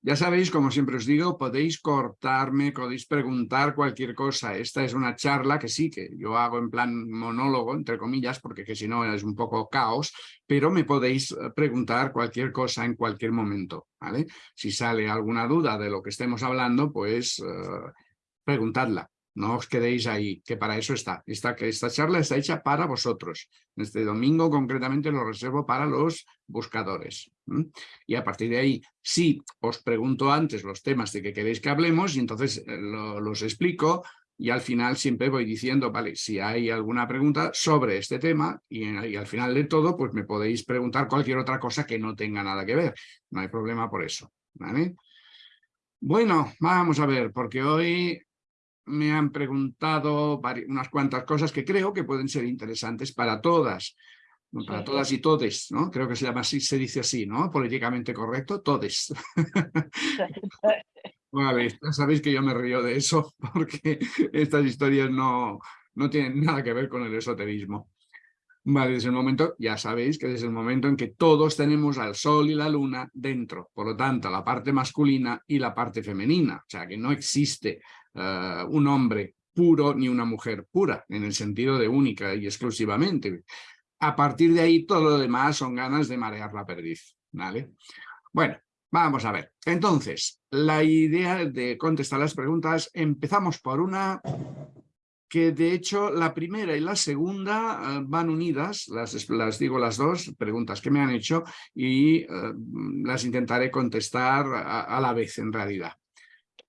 Ya sabéis, como siempre os digo, podéis cortarme, podéis preguntar cualquier cosa. Esta es una charla que sí, que yo hago en plan monólogo, entre comillas, porque que si no es un poco caos, pero me podéis eh, preguntar cualquier cosa en cualquier momento, ¿vale? Si sale alguna duda de lo que estemos hablando, pues uh, preguntadla. No os quedéis ahí, que para eso está. Esta, esta charla está hecha para vosotros. Este domingo concretamente lo reservo para los buscadores. Y a partir de ahí, sí, os pregunto antes los temas de que queréis que hablemos y entonces eh, los explico y al final siempre voy diciendo, vale, si hay alguna pregunta sobre este tema y, y, al final de todo, pues me podéis preguntar cualquier otra cosa que no tenga nada que ver. No hay problema por eso. ¿vale? Bueno, vamos a ver, porque hoy me han preguntado unas cuantas cosas que creo que pueden ser interesantes para todas, para todas y todes, ¿no? Creo que se llama así, se dice así, ¿no? Políticamente correcto, todes. vale, sabéis que yo me río de eso porque estas historias no, no tienen nada que ver con el esoterismo. Vale, desde el momento, ya sabéis que desde el momento en que todos tenemos al sol y la luna dentro, por lo tanto, la parte masculina y la parte femenina, o sea, que no existe eh, un hombre puro ni una mujer pura, en el sentido de única y exclusivamente. A partir de ahí, todo lo demás son ganas de marear la perdiz, ¿vale? Bueno, vamos a ver. Entonces, la idea de contestar las preguntas, empezamos por una que de hecho la primera y la segunda eh, van unidas, las, las, digo las dos preguntas que me han hecho y eh, las intentaré contestar a, la vez en realidad.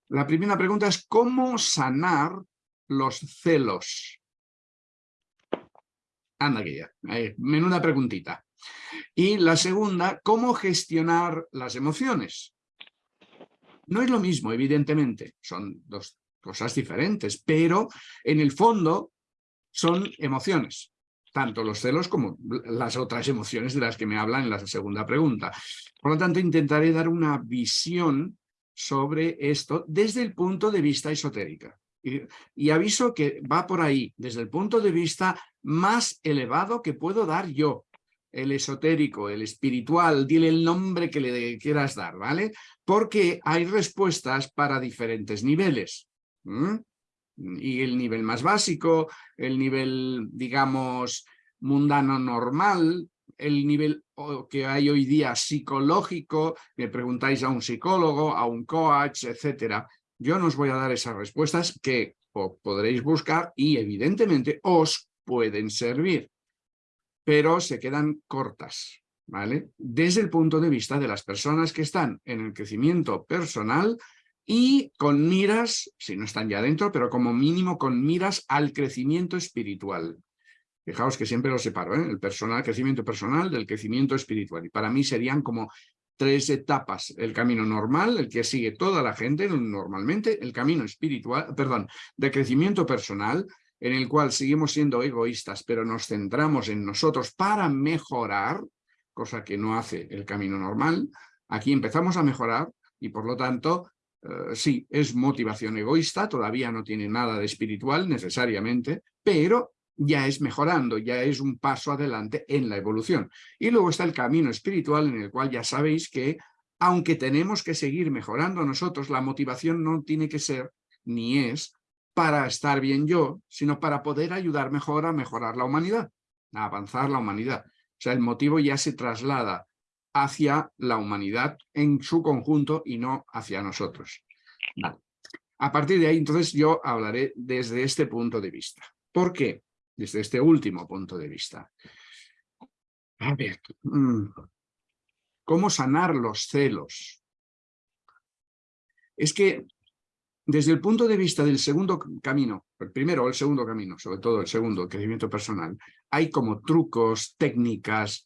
La primera pregunta es ¿cómo sanar los celos? Anda que ya, menuda preguntita. Y la segunda, ¿cómo gestionar las emociones? No es lo mismo, evidentemente, son dos cosas diferentes, pero en el fondo son emociones, tanto los celos como las otras emociones de las que me hablan en la segunda pregunta. Por lo tanto, intentaré dar una visión sobre esto desde el punto de vista esotérica. Y, y, aviso que va por ahí, desde el punto de vista más elevado que puedo dar yo. El esotérico, el espiritual, dile el nombre que le quieras dar, ¿vale? Porque hay respuestas para diferentes niveles. Y el nivel más básico, el nivel, digamos, mundano normal, el nivel que hay hoy día psicológico, me preguntáis a un psicólogo, a un coach, etcétera. Yo no os voy a dar esas respuestas que podréis buscar y evidentemente os pueden servir, pero se quedan cortas, ¿vale? Desde el punto de vista de las personas que están en el crecimiento personal y con miras, si no están ya dentro, pero como mínimo con miras al crecimiento espiritual. Fijaos que siempre lo separo, ¿eh? el personal, crecimiento personal del crecimiento espiritual. Y para mí serían como tres etapas. El camino normal, el que sigue toda la gente normalmente, el camino espiritual, perdón, de crecimiento personal, en el cual seguimos siendo egoístas, pero nos centramos en nosotros para mejorar, cosa que no hace el camino normal. Aquí empezamos a mejorar y por lo tanto eh, sí, es motivación egoísta, todavía no tiene nada de espiritual necesariamente, pero ya es mejorando, ya es un paso adelante en la evolución. Y luego está el camino espiritual en el cual ya sabéis que, aunque tenemos que seguir mejorando nosotros, la motivación no tiene que ser, ni es, para estar bien yo, sino para poder ayudar mejor a mejorar la humanidad, a avanzar la humanidad. O sea, el motivo ya se traslada hacia la humanidad en su conjunto y no hacia nosotros. A partir de ahí, entonces, yo hablaré desde este punto de vista. ¿Por qué? Desde este último punto de vista. A ver, mm, ¿cómo sanar los celos? Es que desde el punto de vista del segundo camino, el primero o el segundo camino, sobre todo el segundo, el crecimiento personal, hay como trucos, técnicas,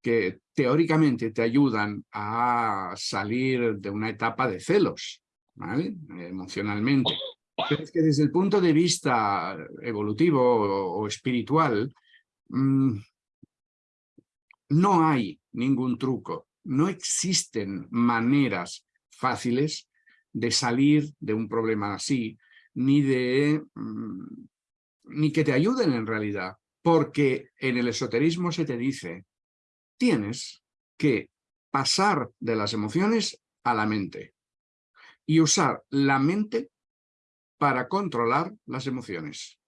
que teóricamente te ayudan a salir de una etapa de celos, ¿vale? emocionalmente. Es que desde el punto de vista evolutivo o, espiritual, mm, no hay ningún truco, no existen maneras fáciles de salir de un problema así, ni de mm, ni que te ayuden en realidad, porque en el esoterismo se te dice tienes que pasar de las emociones a la mente y usar la mente para controlar las emociones.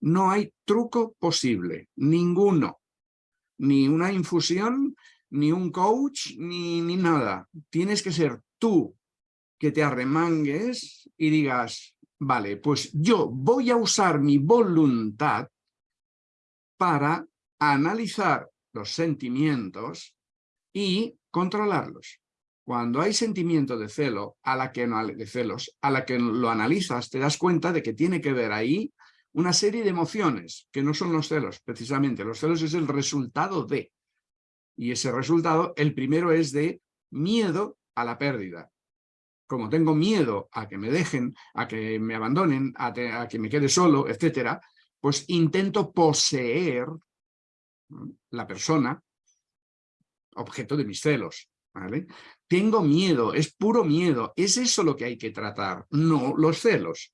No hay truco posible, ninguno. Ni una infusión, ni un coach, ni, ni nada. Tienes que ser tú que te arremangues y digas, vale, pues yo voy a usar mi voluntad para analizar los sentimientos y controlarlos. Cuando hay sentimiento de celo, a la que de celos, a la que lo analizas, te das cuenta de que tiene que ver ahí una serie de emociones, que no son los celos, precisamente. Los celos es el resultado de. Y ese resultado, el primero es de miedo a la pérdida. Como tengo miedo a que me dejen, a que me abandonen, a, a que me quede solo, etcétera, pues intento poseer la persona objeto de mis celos. ¿vale? Tengo miedo, es puro miedo. Es eso lo que hay que tratar, no los celos.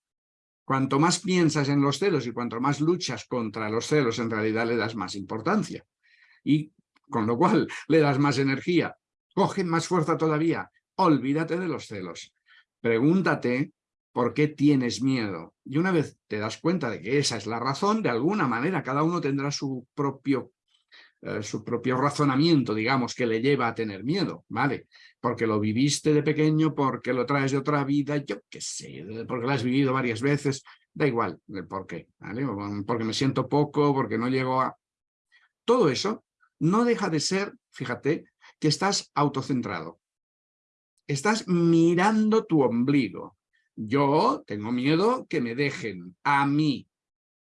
Cuanto más piensas en los celos y cuanto más luchas contra los celos, en realidad le das más importancia. Y con lo cual le das más energía. Coge más fuerza todavía. Olvídate de los celos. Pregúntate por qué tienes miedo. Y una vez te das cuenta de que esa es la razón, de alguna manera cada uno tendrá su propio eh, su propio razonamiento, digamos, que le lleva a tener miedo, ¿vale? Porque lo viviste de pequeño, porque lo traes de otra vida, yo qué sé, porque lo has vivido varias veces, da igual el por qué, ¿vale? Porque me siento poco, porque no llego a... Todo eso no deja de ser, fíjate, que estás autocentrado. Estás mirando tu ombligo. Yo tengo miedo que me dejen a mí,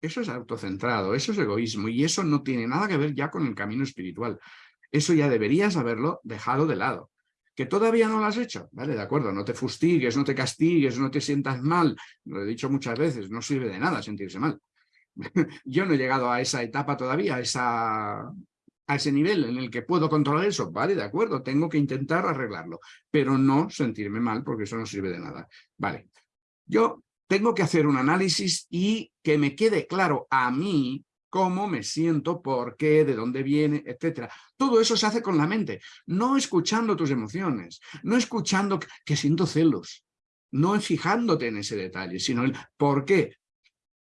eso es autocentrado, eso es egoísmo y eso no tiene nada que ver ya con el camino espiritual. Eso ya deberías haberlo dejado de lado. Que todavía no lo has hecho, ¿vale? De acuerdo, no te fustigues, no te castigues, no te sientas mal. Lo he dicho muchas veces, no sirve de nada sentirse mal. Yo no he llegado a esa etapa todavía, a, esa, a ese nivel en el que puedo controlar eso, vale, de acuerdo, tengo que intentar arreglarlo, pero no sentirme mal porque eso no sirve de nada. Vale, yo tengo que hacer un análisis y que me quede claro a mí cómo me siento, por qué, de dónde viene, etcétera. Todo eso se hace con la mente, no escuchando tus emociones, no escuchando que siento celos, no fijándote en ese detalle, sino el por qué.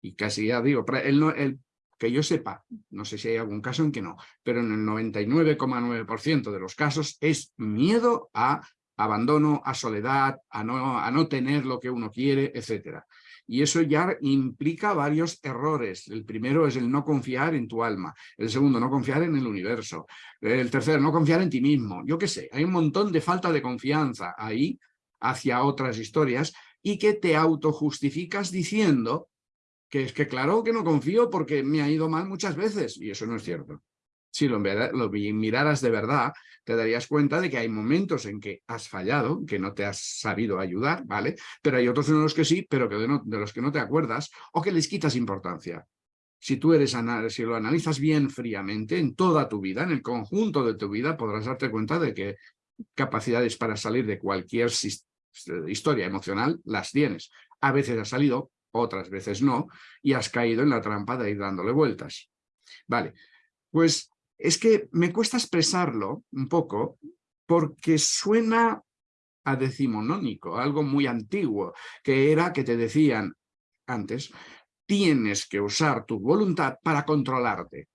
Y casi ya digo, el, el que yo sepa, no sé si hay algún caso en que no, pero en el 99,9% de los casos es miedo a abandono, a soledad, a no, a no tener lo que uno quiere, etc. Y eso ya implica varios errores. El primero es el no confiar en tu alma. El segundo, no confiar en el universo. El tercero, no confiar en ti mismo. Yo qué sé, hay un montón de falta de confianza ahí hacia otras historias y que te autojustificas diciendo que es que claro que no confío porque me ha ido mal muchas veces. Y eso no es cierto si lo, miraras de verdad, te darías cuenta de que hay momentos en que has fallado, que no te has sabido ayudar, ¿vale? Pero hay otros en los que sí, pero que de, los que no te acuerdas o que les quitas importancia. Si tú eres, si lo analizas bien fríamente en toda tu vida, en el conjunto de tu vida, podrás darte cuenta de que capacidades para salir de cualquier historia emocional las tienes. A veces has salido, otras veces no, y has caído en la trampa de ir dándole vueltas. Vale, pues es que me cuesta expresarlo un poco porque suena a decimonónico, algo muy antiguo, que era que te decían antes, tienes que usar tu voluntad para controlarte.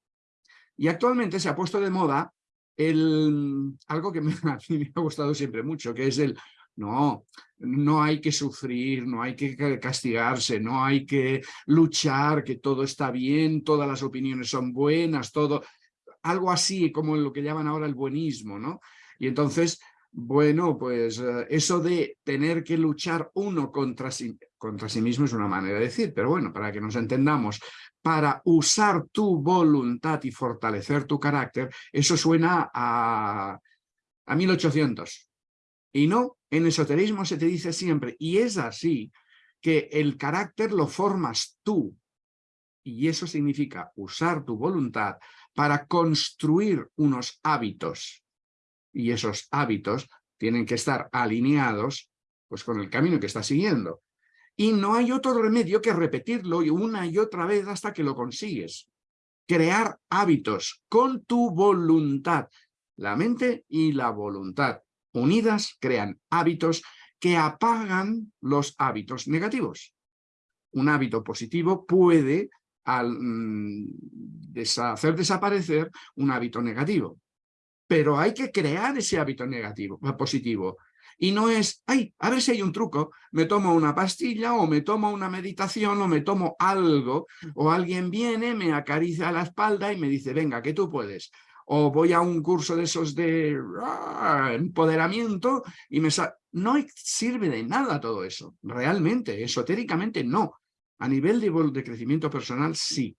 Y actualmente se ha puesto de moda el, algo que me, a mí me ha gustado siempre mucho, que es el, no, no hay que sufrir, no hay que castigarse, no hay que luchar, que todo está bien, todas las opiniones son buenas, todo algo así como lo que llaman ahora el buenismo, ¿no? Y entonces, bueno, pues eh, eso de tener que luchar uno contra sí, contra sí mismo es una manera de decir, pero bueno, para que nos entendamos, para usar tu voluntad y fortalecer tu carácter, eso suena a, a 1800. Y no, en esoterismo se te dice siempre, y es así, que el carácter lo formas tú. Y eso significa usar tu voluntad para construir unos hábitos. Y esos hábitos tienen que estar alineados pues, con el camino que está siguiendo. Y no hay otro remedio que repetirlo una y otra vez hasta que lo consigues. Crear hábitos con tu voluntad, la mente y la voluntad. unidas crean hábitos que apagan los hábitos negativos. Un hábito positivo puede mm, hacer desaparecer un hábito negativo. Pero hay que crear ese hábito negativo, positivo. Y no es, ay, a ver si hay un truco, me tomo una pastilla o me tomo una meditación o me tomo algo, o alguien viene, me acaricia la espalda y me dice, venga, que tú puedes. O voy a un curso de esos de ah, empoderamiento y me No sirve de nada todo eso, realmente, esotéricamente no. A nivel de, crecimiento personal sí,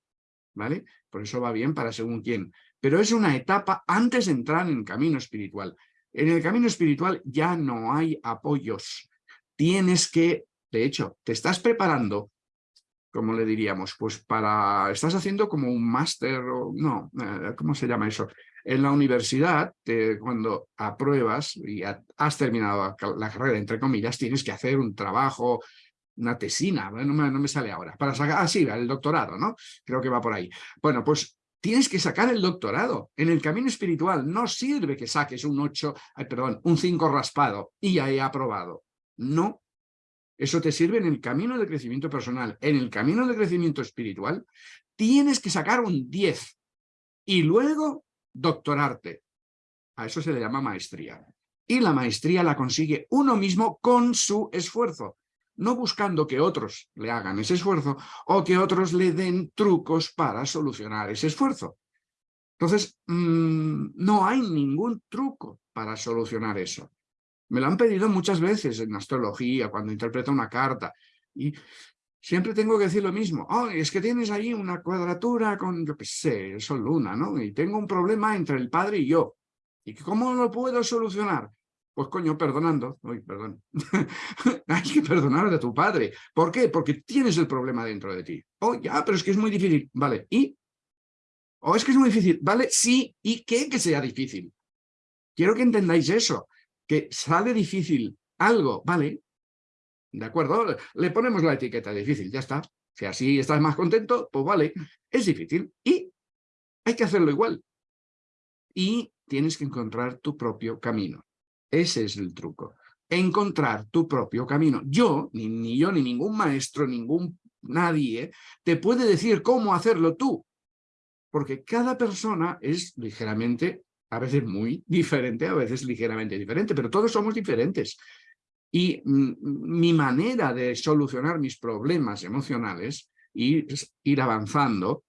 ¿vale? Por eso va bien para según quién. Pero es una etapa antes de entrar en el camino espiritual. En el camino espiritual ya no hay apoyos. Tienes que, de hecho, te estás preparando, como le diríamos, pues para, estás haciendo como un máster, o no, eh, ¿cómo se llama eso? En la universidad, cuando apruebas y has terminado la carrera, entre comillas, tienes que hacer un trabajo, una tesina, no me, no me sale ahora, para sacar, ah, sí, el doctorado, ¿no? Creo que va por ahí. Bueno, pues tienes que sacar el doctorado. En el camino espiritual no sirve que saques un 8, perdón, un 5 raspado y ya he aprobado. No. Eso te sirve en el camino de crecimiento personal. En el camino de crecimiento espiritual tienes que sacar un 10 y luego doctorarte. A eso se le llama maestría. Y la maestría la consigue uno mismo con su esfuerzo no buscando que otros le hagan ese esfuerzo o que otros le den trucos para solucionar ese esfuerzo. Entonces, mm, no hay ningún truco para solucionar eso. Me lo han pedido muchas veces en astrología, cuando interpreta una carta, y siempre tengo que decir lo mismo. Oh, es que tienes ahí una cuadratura con, yo qué sé, Sol Luna, ¿no? Y tengo un problema entre el padre y yo. ¿Y cómo lo puedo solucionar? Pues coño, perdonando. Uy, perdón. Hay que perdonar a tu padre. ¿Por qué? Porque tienes el problema dentro de ti. Oh, ya, pero es que es muy difícil. Vale, ¿y? ¿O oh, es que es muy difícil? Vale, sí. ¿Y qué que sea difícil? Quiero que entendáis eso. Que sale difícil algo, ¿vale? ¿De acuerdo? Le ponemos la etiqueta difícil, ya está. Si así estás más contento, pues vale. Es difícil. Y hay que hacerlo igual. Y tienes que encontrar tu propio camino. Ese es el truco. Encontrar tu propio camino. Yo, ni, yo, ni ningún maestro, ningún nadie, te puede decir cómo hacerlo tú. Porque cada persona es ligeramente, a veces muy diferente, a veces ligeramente diferente, pero todos somos diferentes. Y mi manera de solucionar mis problemas emocionales y ir avanzando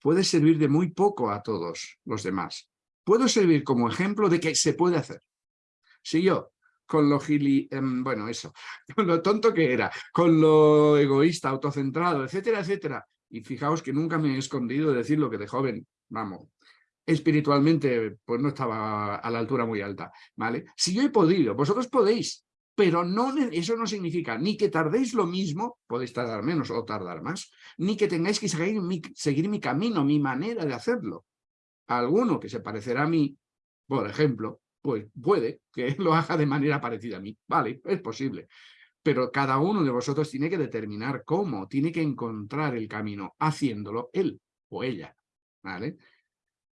puede servir de muy poco a todos los demás. Puedo servir como ejemplo de que se puede hacer. Si yo, con lo gili, em, bueno, eso, con lo tonto que era, con lo egoísta, autocentrado, etcétera, etcétera, y fijaos que nunca me he escondido de decir lo que de joven, vamos, espiritualmente pues no estaba a la altura muy alta, ¿vale? Si yo he podido, vosotros podéis, pero no, eso no significa ni que tardéis lo mismo, podéis tardar menos o tardar más, ni que tengáis que seguir mi camino, mi manera de hacerlo. Alguno que se parecerá a mí, por ejemplo, pues puede que lo haga de manera parecida a mí. Vale, es posible. Pero cada uno de vosotros tiene que determinar cómo, tiene que encontrar el camino haciéndolo él o ella. ¿Vale?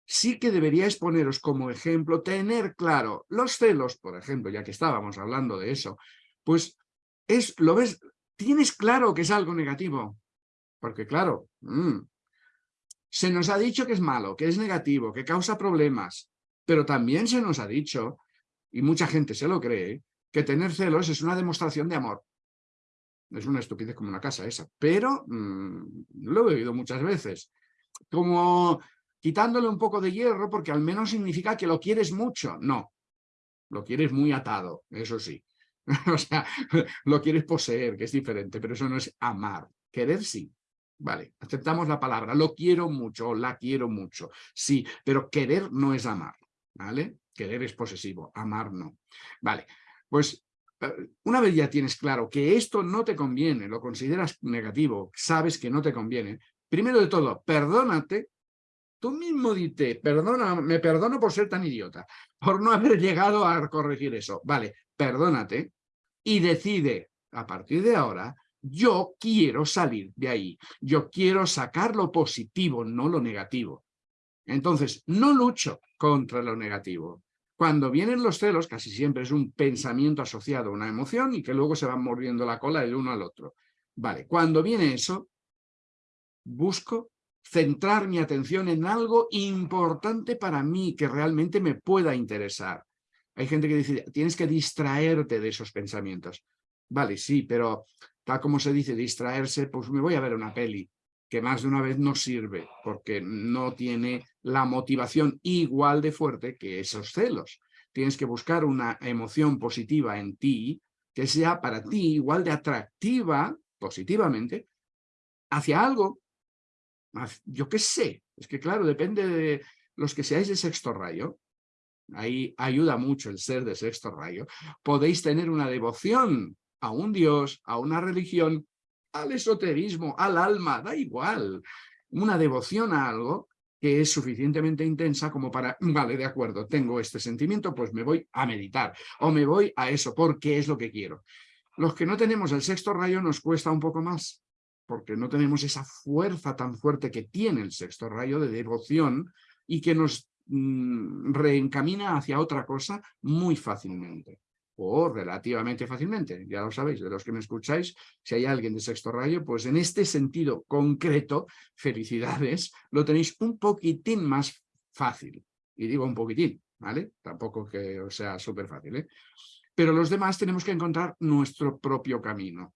Sí que deberíais poneros como ejemplo, tener claro los celos, por ejemplo, ya que estábamos hablando de eso, pues es, lo ves, tienes claro que es algo negativo. Porque claro, mm, se nos ha dicho que es malo, que es negativo, que causa problemas. Pero también se nos ha dicho, y mucha gente se lo cree, que tener celos es una demostración de amor. Es una estupidez como una casa esa, pero mm, lo he oído muchas veces. Como quitándole un poco de hierro porque al menos significa que lo quieres mucho. No, lo quieres muy atado, eso sí. o sea, lo quieres poseer, que es diferente, pero eso no es amar. Querer sí, Vale, aceptamos la palabra, lo quiero mucho, la quiero mucho, sí, pero querer no es amar. ¿Vale? Querer es posesivo, amar no. Vale, pues eh, una vez ya tienes claro que esto no te conviene, lo consideras negativo, sabes que no te conviene, primero de todo, perdónate, tú mismo dite, perdona, me perdono por ser tan idiota, por no haber llegado a corregir eso. Vale, perdónate y decide, a partir de ahora, yo quiero salir de ahí, yo quiero sacar lo positivo, no lo negativo. Entonces, no lucho contra lo negativo. Cuando vienen los celos, casi siempre es un pensamiento asociado a una emoción y que luego se van mordiendo la cola el uno al otro. Vale, cuando viene eso, busco centrar mi atención en algo importante para mí, que realmente me pueda interesar. Hay gente que dice, tienes que distraerte de esos pensamientos. Vale, sí, pero tal como se dice distraerse, pues me voy a ver una peli, que más de una vez no sirve, porque no tiene la motivación igual de fuerte que esos celos. Tienes que buscar una emoción positiva en ti, que sea para ti igual de atractiva, positivamente, hacia algo, yo qué sé, es que claro, depende de los que seáis de sexto rayo, ahí ayuda mucho el ser de sexto rayo, podéis tener una devoción a un Dios, a una religión, al esoterismo, al alma, da igual. Una devoción a algo que es suficientemente intensa como para, vale, de acuerdo, tengo este sentimiento, pues me voy a meditar o me voy a eso, porque es lo que quiero. Los que no tenemos el sexto rayo nos cuesta un poco más, porque no tenemos esa fuerza tan fuerte que tiene el sexto rayo de devoción y que nos mm, reencamina hacia otra cosa muy fácilmente o relativamente fácilmente, ya lo sabéis, de los que me escucháis, si hay alguien de sexto rayo, pues en este sentido concreto, felicidades, lo tenéis un poquitín más fácil. Y digo un poquitín, ¿vale? Tampoco que sea súper fácil, ¿eh? Pero los demás tenemos que encontrar nuestro propio camino,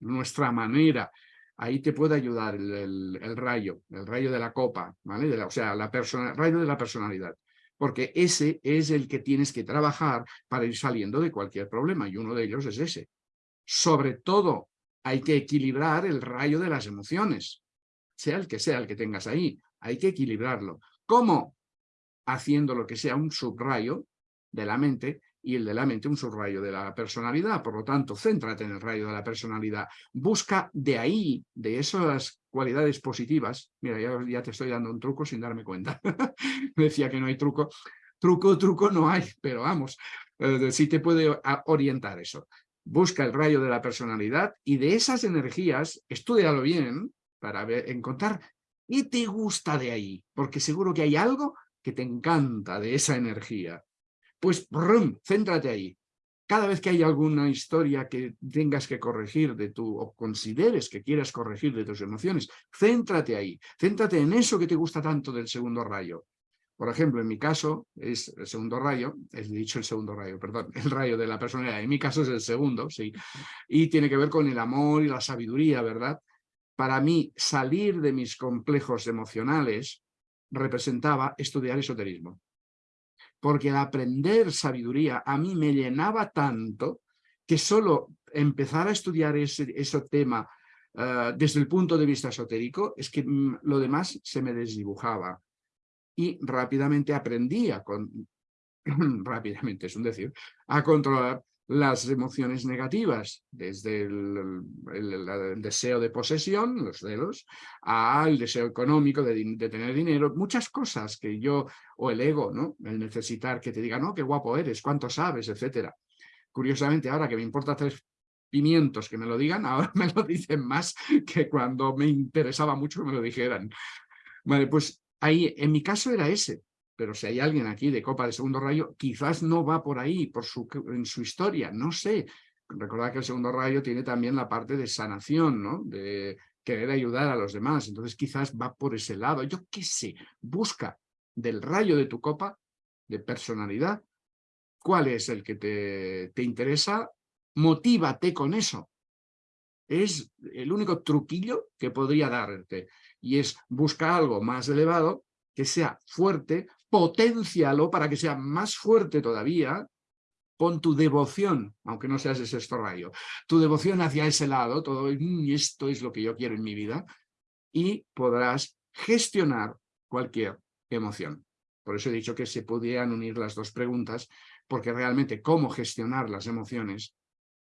nuestra manera. Ahí te puede ayudar el, rayo, el rayo de la copa, ¿vale? o sea, la persona, el rayo de la personalidad porque ese es el que tienes que trabajar para ir saliendo de cualquier problema, y uno de ellos es ese. Sobre todo, hay que equilibrar el rayo de las emociones, sea el que sea el que tengas ahí, hay que equilibrarlo. ¿Cómo? Haciendo lo que sea un subrayo de la mente y el de la mente un subrayo de la personalidad. Por lo tanto, céntrate en el rayo de la personalidad. Busca de ahí, de esas cualidades positivas. Mira, ya, te estoy dando un truco sin darme cuenta. Decía que no hay truco. Truco, truco no hay, pero vamos, eh, sí te puede orientar eso. Busca el rayo de la personalidad y de esas energías, estudialo bien para encontrar qué te gusta de ahí, porque seguro que hay algo que te encanta de esa energía pues brum, céntrate ahí. Cada vez que hay alguna historia que tengas que corregir de tu, o consideres que quieras corregir de tus emociones, céntrate ahí, céntrate en eso que te gusta tanto del segundo rayo. Por ejemplo, en mi caso es el segundo rayo, he dicho el segundo rayo, perdón, el rayo de la personalidad, en mi caso es el segundo, sí, y tiene que ver con el amor y la sabiduría, ¿verdad? Para mí, salir de mis complejos emocionales representaba estudiar esoterismo porque el aprender sabiduría a mí me llenaba tanto que solo empezar a estudiar ese, tema eh, desde el punto de vista esotérico es que mm, lo demás se me desdibujaba. Y rápidamente aprendía, con, rápidamente es un decir, a controlar las emociones negativas, desde el, deseo de posesión, los celos, al deseo económico de, tener dinero, muchas cosas que yo, o el ego, ¿no? El necesitar que te digan, no, qué guapo eres, cuánto sabes, etcétera. Curiosamente, ahora que me importa tres pimientos que me lo digan, ahora me lo dicen más que cuando me interesaba mucho que me lo dijeran. Vale, pues ahí, en mi caso era ese, pero si hay alguien aquí de Copa de Segundo Rayo, quizás no va por ahí, por su, en su historia, no sé. Recordad que el Segundo Rayo tiene también la parte de sanación, ¿no? De querer ayudar a los demás, entonces quizás va por ese lado. Yo qué sé, busca del rayo de tu copa, de personalidad, cuál es el que te, te interesa, motívate con eso. Es el único truquillo que podría darte y es buscar algo más elevado que sea fuerte, potencialo para que sea más fuerte todavía, pon tu devoción, aunque no seas de sexto rayo, tu devoción hacia ese lado, todo mm, esto es lo que yo quiero en mi vida, y podrás gestionar cualquier emoción. Por eso he dicho que se podían unir las dos preguntas, porque realmente cómo gestionar las emociones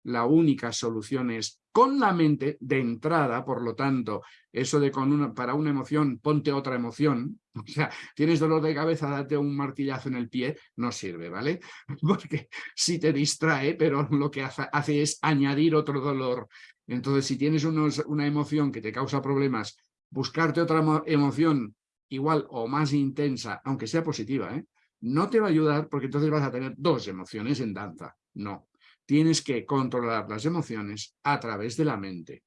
la única solución es con la mente de entrada, por lo tanto, eso de con una, para una emoción, ponte otra emoción, o sea, tienes dolor de cabeza, date un martillazo en el pie, no sirve, ¿vale? Porque sí te distrae, pero lo que hace, es añadir otro dolor. Entonces, si tienes una emoción que te causa problemas, buscarte otra emoción igual o más intensa, aunque sea positiva, ¿eh? no te va a ayudar porque entonces vas a tener dos emociones en danza. No, tienes que controlar las emociones a través de la mente.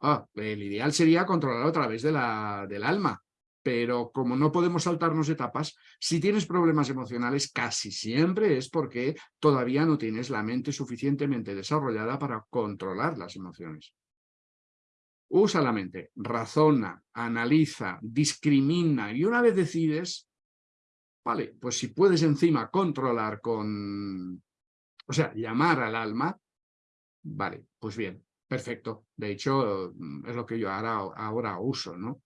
Ah, el ideal sería controlarlo a través de la, del alma, pero como no podemos saltarnos etapas, si tienes problemas emocionales casi siempre es porque todavía no tienes la mente suficientemente desarrollada para controlar las emociones. Usa la mente, razona, analiza, discrimina y una vez decides, vale, pues si puedes encima controlar con, o sea, llamar al alma, vale, pues bien, perfecto. De hecho, es lo que yo ahora, ahora uso, ¿no?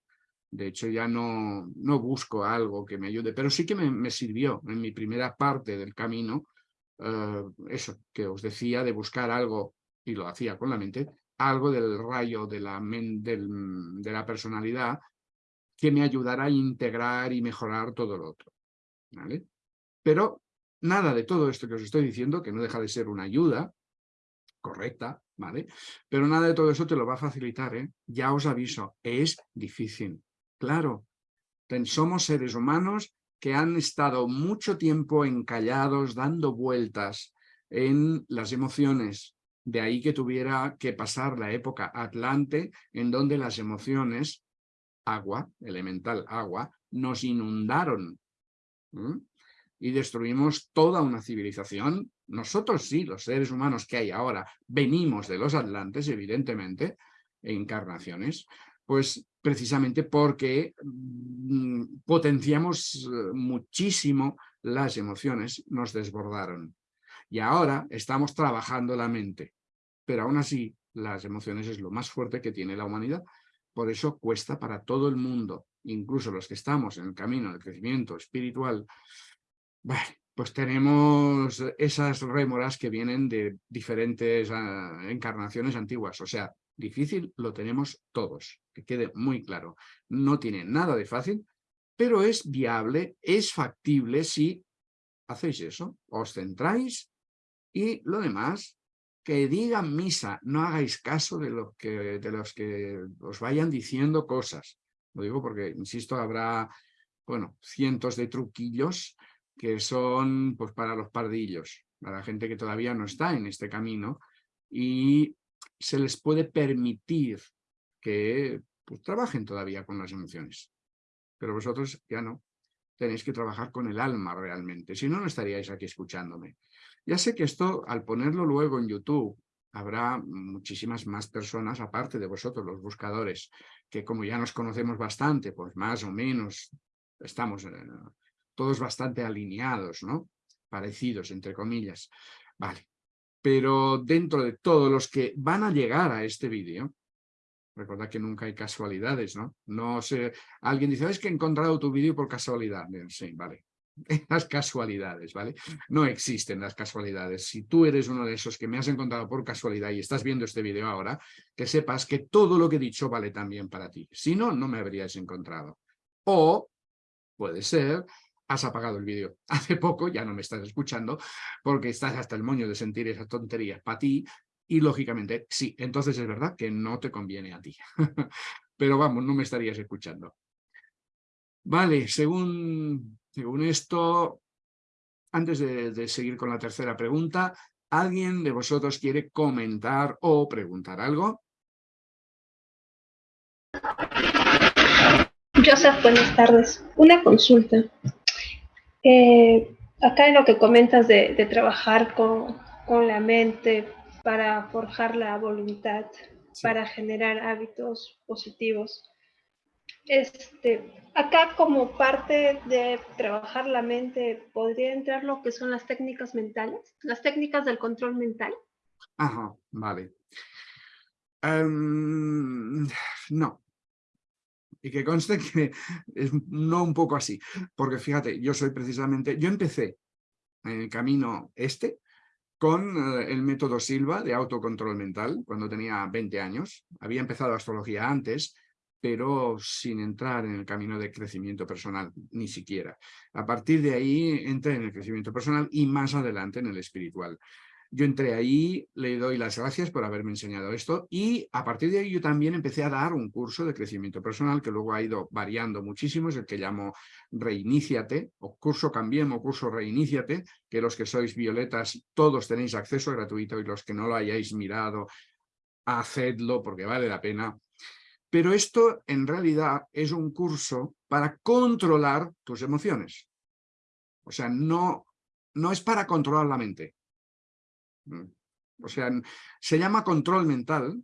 De hecho, ya no, no busco algo que me ayude, pero sí que me, sirvió en mi primera parte del camino, eh, eso que os decía, de buscar algo, y lo hacía con la mente, algo del rayo de la, de la personalidad que me ayudara a integrar y mejorar todo lo otro. ¿vale? Pero nada de todo esto que os estoy diciendo, que no deja de ser una ayuda correcta, ¿vale? Pero nada de todo eso te lo va a facilitar, ¿eh? Ya os aviso, es difícil. Claro, somos seres humanos que han estado mucho tiempo encallados, dando vueltas en las emociones. De ahí que tuviera que pasar la época Atlante, en donde las emociones, agua, elemental agua, nos inundaron. Y destruimos toda una civilización. Nosotros sí, los seres humanos que hay ahora, venimos de los Atlantes, evidentemente, encarnaciones, pues precisamente porque mm, potenciamos eh, muchísimo las emociones, nos desbordaron. Y ahora estamos trabajando la mente, pero aún así las emociones es lo más fuerte que tiene la humanidad. Por eso cuesta para todo el mundo, incluso los que estamos en el camino del crecimiento espiritual, pues tenemos esas rémoras que vienen de diferentes ah, encarnaciones antiguas. O sea, Difícil lo tenemos todos, que quede muy claro. No tiene nada de fácil, pero es viable, es factible si hacéis eso, os centráis y lo demás, que digan misa, no hagáis caso de, lo que, de los que os vayan diciendo cosas. Lo digo porque, insisto, habrá, bueno, cientos de truquillos que son pues para los pardillos, para la gente que todavía no está en este camino y se les puede permitir que pues, trabajen todavía con las emociones. Pero vosotros ya no. Tenéis que trabajar con el alma realmente. Si no, no estaríais aquí escuchándome. Ya sé que esto, al ponerlo luego en YouTube, habrá muchísimas más personas, aparte de vosotros, los buscadores, que como ya nos conocemos bastante, pues más o menos estamos eh, todos bastante alineados, ¿no? Parecidos, entre comillas. Vale, pero dentro de todos los que van a llegar a este vídeo, recordad que nunca hay casualidades, ¿no? No sé, alguien dice, es que he encontrado tu vídeo por casualidad. Sí, vale. Las casualidades, ¿vale? No existen las casualidades. Si tú eres uno de esos que me has encontrado por casualidad y estás viendo este vídeo ahora, que sepas que todo lo que he dicho vale también para ti. Si no, no me habrías encontrado. O puede ser has apagado el vídeo hace poco, ya no me estás escuchando, porque estás hasta el moño de sentir esas tonterías para ti, y lógicamente, sí, entonces es verdad que no te conviene a ti. Pero vamos, no me estarías escuchando. Vale, según, según esto, antes de, de seguir con la tercera pregunta, ¿alguien de vosotros quiere comentar o preguntar algo? Joseph, buenas tardes. Una consulta. Eh, acá en lo que comentas de, trabajar con, la mente para forjar la voluntad, para generar hábitos positivos. Este, acá como parte de trabajar la mente, ¿podría entrar lo que son las técnicas mentales? Las técnicas del control mental. Ajá, vale. Em, no, y que conste que es no un poco así, porque fíjate, yo soy precisamente, yo empecé en el camino este con eh, el método Silva de autocontrol mental cuando tenía 20 años. Había empezado astrología antes, pero sin entrar en el camino de crecimiento personal, ni siquiera. A partir de ahí entré en el crecimiento personal y más adelante en el espiritual. Yo entré ahí, le doy las gracias por haberme enseñado esto y a partir de ahí yo también empecé a dar un curso de crecimiento personal que luego ha ido variando muchísimo, es el que llamo Reiníciate, o curso Cambiemos, curso Reiníciate, que los que sois violetas todos tenéis acceso gratuito y los que no lo hayáis mirado, hacedlo porque vale la pena. Pero esto en realidad es un curso para controlar tus emociones. O sea, no, no es para controlar la mente. Mm. O sea, se llama control mental,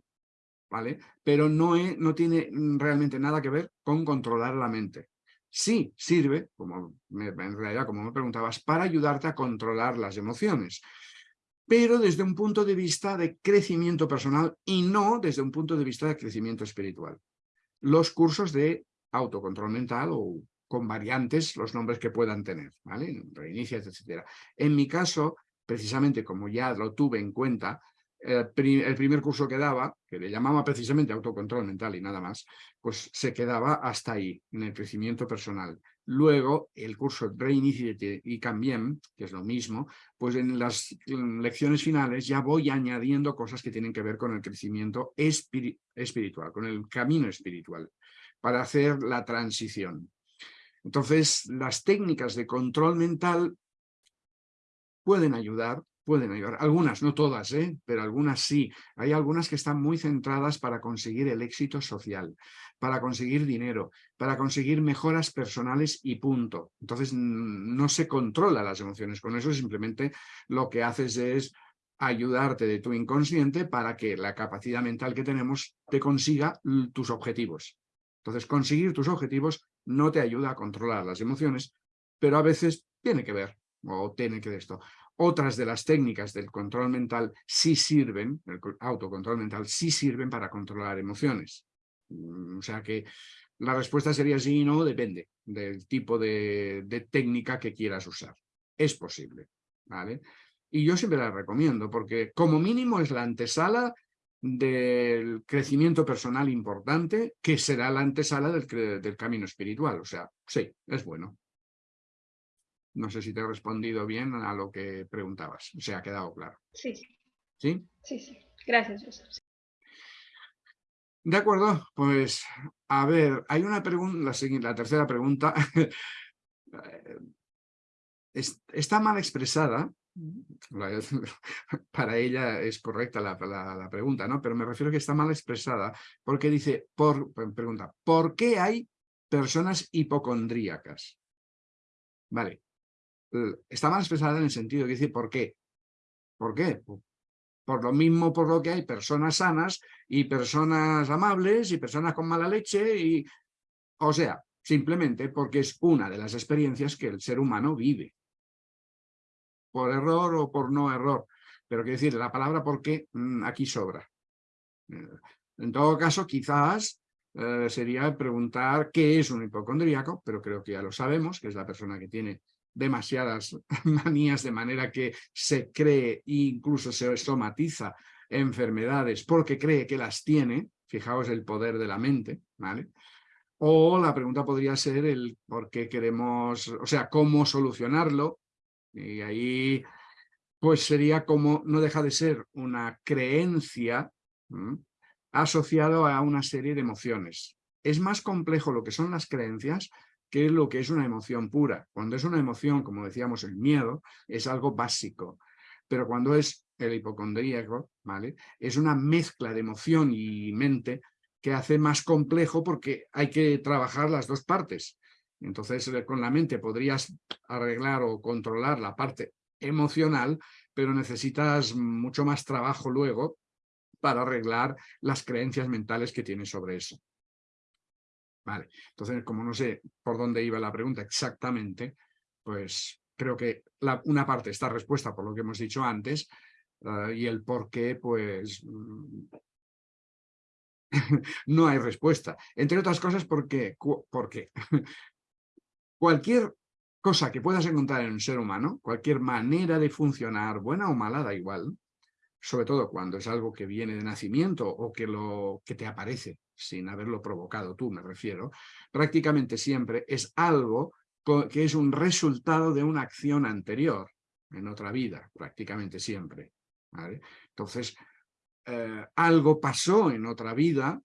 ¿vale? Pero no, no tiene realmente nada que ver con controlar la mente. Sí sirve, como en realidad, como me preguntabas, para ayudarte a controlar las emociones, pero desde un punto de vista de crecimiento personal y no desde un punto de vista de crecimiento espiritual. Los cursos de autocontrol mental o con variantes, los nombres que puedan tener, ¿vale? Reinicias, etcétera. En mi caso, precisamente como ya lo tuve en cuenta, el primer curso que daba, que le llamaba precisamente autocontrol mental y nada más, pues se quedaba hasta ahí, en el crecimiento personal. Luego, el curso Reiniciate y Cambiem, que es lo mismo, pues en las lecciones finales ya voy añadiendo cosas que tienen que ver con el crecimiento espiritual, con el camino espiritual, para hacer la transición. Entonces, las técnicas de control mental pueden ayudar, pueden ayudar. Algunas, no todas, ¿eh? pero algunas sí. Hay algunas que están muy centradas para conseguir el éxito social, para conseguir dinero, para conseguir mejoras personales y punto. Entonces, no se controla las emociones. Con eso simplemente lo que haces es ayudarte de tu inconsciente para que la capacidad mental que tenemos te consiga tus objetivos. Entonces, conseguir tus objetivos no te ayuda a controlar las emociones, pero a veces tiene que ver, o tiene que ver esto. Otras de las técnicas del control mental sí sirven, el autocontrol mental, sí sirven para controlar emociones. Mm, o sea que la respuesta sería sí y no, depende del tipo de, de técnica que quieras usar. Es posible, ¿vale? Y yo siempre la recomiendo porque como mínimo es la antesala del crecimiento personal importante, que será la antesala del, del, camino espiritual. O sea, sí, es bueno. No sé si te he respondido bien a lo que preguntabas. Se ha quedado claro. Sí. ¿Sí? Sí, sí. Gracias, Joseph. De acuerdo, pues a ver, hay una pregunta, la, la tercera pregunta está mal expresada, para ella es correcta la, pregunta, ¿no? Pero me refiero que está mal expresada porque dice, por, pregunta, ¿por qué hay personas hipocondríacas? Vale, está mal expresada en el sentido que dice, ¿por qué? ¿Por qué? Por lo mismo por lo que hay personas sanas y personas amables y personas con mala leche y... O sea, simplemente porque es una de las experiencias que el ser humano vive por error o por no error. Pero quiero decir, la palabra por qué mm, aquí sobra. Eh, en todo caso, quizás eh, sería preguntar qué es un hipocondríaco, pero creo que ya lo sabemos, que es la persona que tiene demasiadas manías de manera que se cree e incluso se somatiza enfermedades porque cree que las tiene, fijaos el poder de la mente, ¿vale? O la pregunta podría ser el por qué queremos, o sea, cómo solucionarlo, y ahí pues sería como, no deja de ser una creencia asociado a una serie de emociones. Es más complejo lo que son las creencias que lo que es una emoción pura. Cuando es una emoción, como decíamos, el miedo, es algo básico. Pero cuando es el hipocondríaco, ¿vale? Es una mezcla de emoción y mente que hace más complejo porque hay que trabajar las dos partes. Entonces, eh, con la mente podrías arreglar o controlar la parte emocional, pero necesitas mucho más trabajo luego para arreglar las creencias mentales que tienes sobre eso. Vale, entonces, como no sé por dónde iba la pregunta exactamente, pues creo que una parte está respuesta por lo que hemos dicho antes eh, y el por qué, pues mm, no hay respuesta. Entre otras cosas, ¿por qué? ¿Por qué? Cualquier cosa que puedas encontrar en un ser humano, cualquier manera de funcionar, buena o mala, da igual, sobre todo cuando es algo que viene de nacimiento o que, lo, que te aparece sin haberlo provocado tú, me refiero, prácticamente siempre es algo que es un resultado de una acción anterior, en otra vida, prácticamente siempre. Entonces, eh, algo pasó en otra vida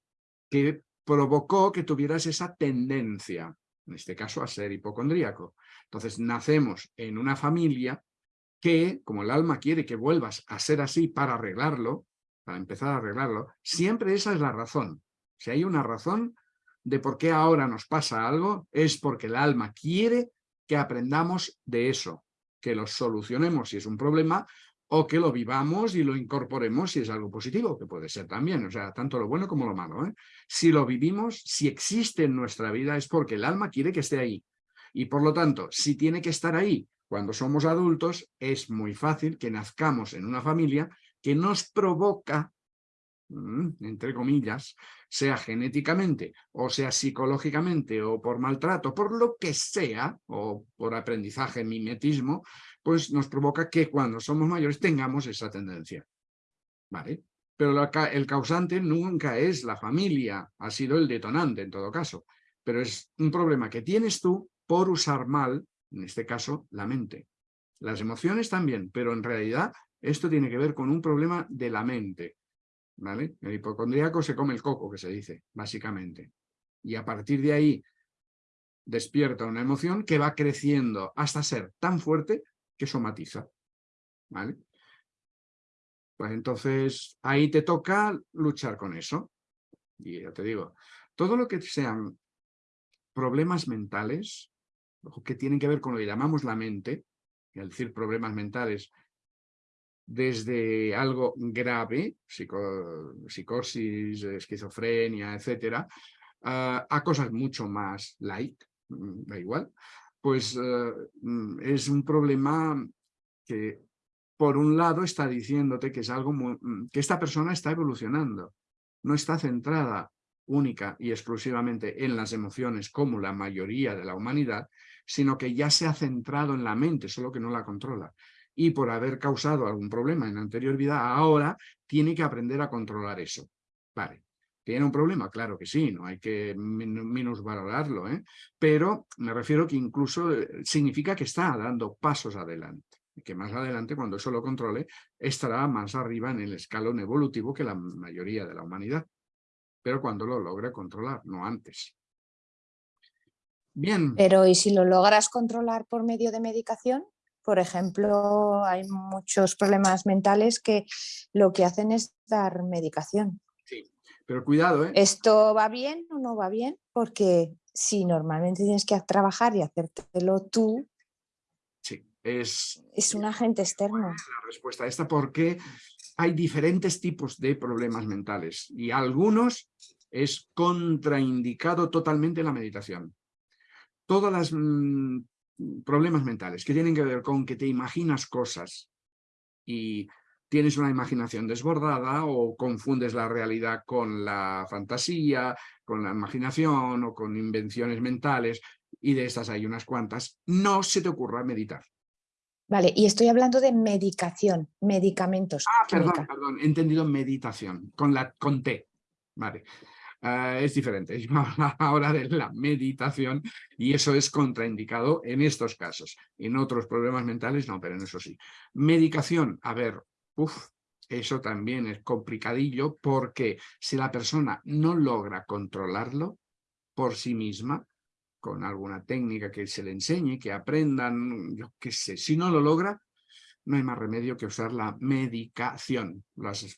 que provocó que tuvieras esa tendencia, en este caso a ser hipocondríaco. Entonces, nacemos en una familia que, como el alma quiere que vuelvas a ser así para arreglarlo, para empezar a arreglarlo, siempre esa es la razón. Si hay una razón de por qué ahora nos pasa algo, es porque el alma quiere que aprendamos de eso, que lo solucionemos si es un problema o que lo vivamos y lo incorporemos si es algo positivo, que puede ser también, o sea, tanto lo bueno como lo malo. ¿eh? Si lo vivimos, si existe en nuestra vida es porque el alma quiere que esté ahí. Y por lo tanto, si tiene que estar ahí cuando somos adultos, es muy fácil que nazcamos en una familia que nos provoca, entre comillas, sea genéticamente, o sea psicológicamente, o por maltrato, por lo que sea, o por aprendizaje, mimetismo, pues nos provoca que cuando somos mayores tengamos esa tendencia. ¿Vale? Pero el causante nunca es la familia, ha sido el detonante en todo caso. Pero es un problema que tienes tú por usar mal, en este caso, la mente. Las emociones también, pero en realidad esto tiene que ver con un problema de la mente. ¿Vale? El hipocondríaco se come el coco, que se dice, básicamente. Y a partir de ahí despierta una emoción que va creciendo hasta ser tan fuerte que somatiza. ¿Vale? Pues entonces ahí te toca luchar con eso. Y ya te digo, todo lo que sean problemas mentales, que tienen que ver con lo que llamamos la mente, es decir, problemas mentales desde algo grave, psicosis, esquizofrenia, etcétera, a cosas mucho más light, mm, da igual, pues eh, mm, es un problema que por un lado está diciéndote que es algo mm, que esta persona está evolucionando, no está centrada única y exclusivamente en las emociones como la mayoría de la humanidad, sino que ya se ha centrado en la mente, solo que no la controla y por haber causado algún problema en la anterior vida, ahora tiene que aprender a controlar eso. Vale. ¿Tiene un problema? Claro que sí, no hay que minusvalorarlo, ¿eh? pero me refiero que incluso eh, significa que está dando pasos adelante que más adelante, cuando eso lo controle, estará más arriba en el escalón evolutivo que la mayoría de la humanidad, pero cuando lo logre controlar, no antes. Bien. Pero ¿y si lo logras controlar por medio de medicación? Por ejemplo, hay muchos problemas mentales que lo que hacen es dar medicación. Sí, pero cuidado, ¿eh? ¿Esto va bien o no va bien? Porque si normalmente tienes que trabajar y hacértelo tú, sí, es, es un agente externo. La respuesta a esta porque hay diferentes tipos de problemas mentales y algunos es contraindicado totalmente la meditación. Todas las mm, problemas mentales que tienen que ver con que te imaginas cosas y tienes una imaginación desbordada o confundes la realidad con la fantasía, con la imaginación o con invenciones mentales y de estas hay unas cuantas, no se te ocurra meditar. Vale, y estoy hablando de medicación, medicamentos. Ah, perdón, perdón, he entendido meditación, con, la, con T. Vale, Ah, es diferente. Yo ahora de la meditación y eso es contraindicado en estos casos. En otros problemas mentales no, pero en eso sí. Medicación, a ver, uff, eso también es complicadillo porque si la persona no logra controlarlo por sí misma, con alguna técnica que se le enseñe, que aprendan, yo qué sé, si no lo logra, no hay más remedio que usar la medicación, los,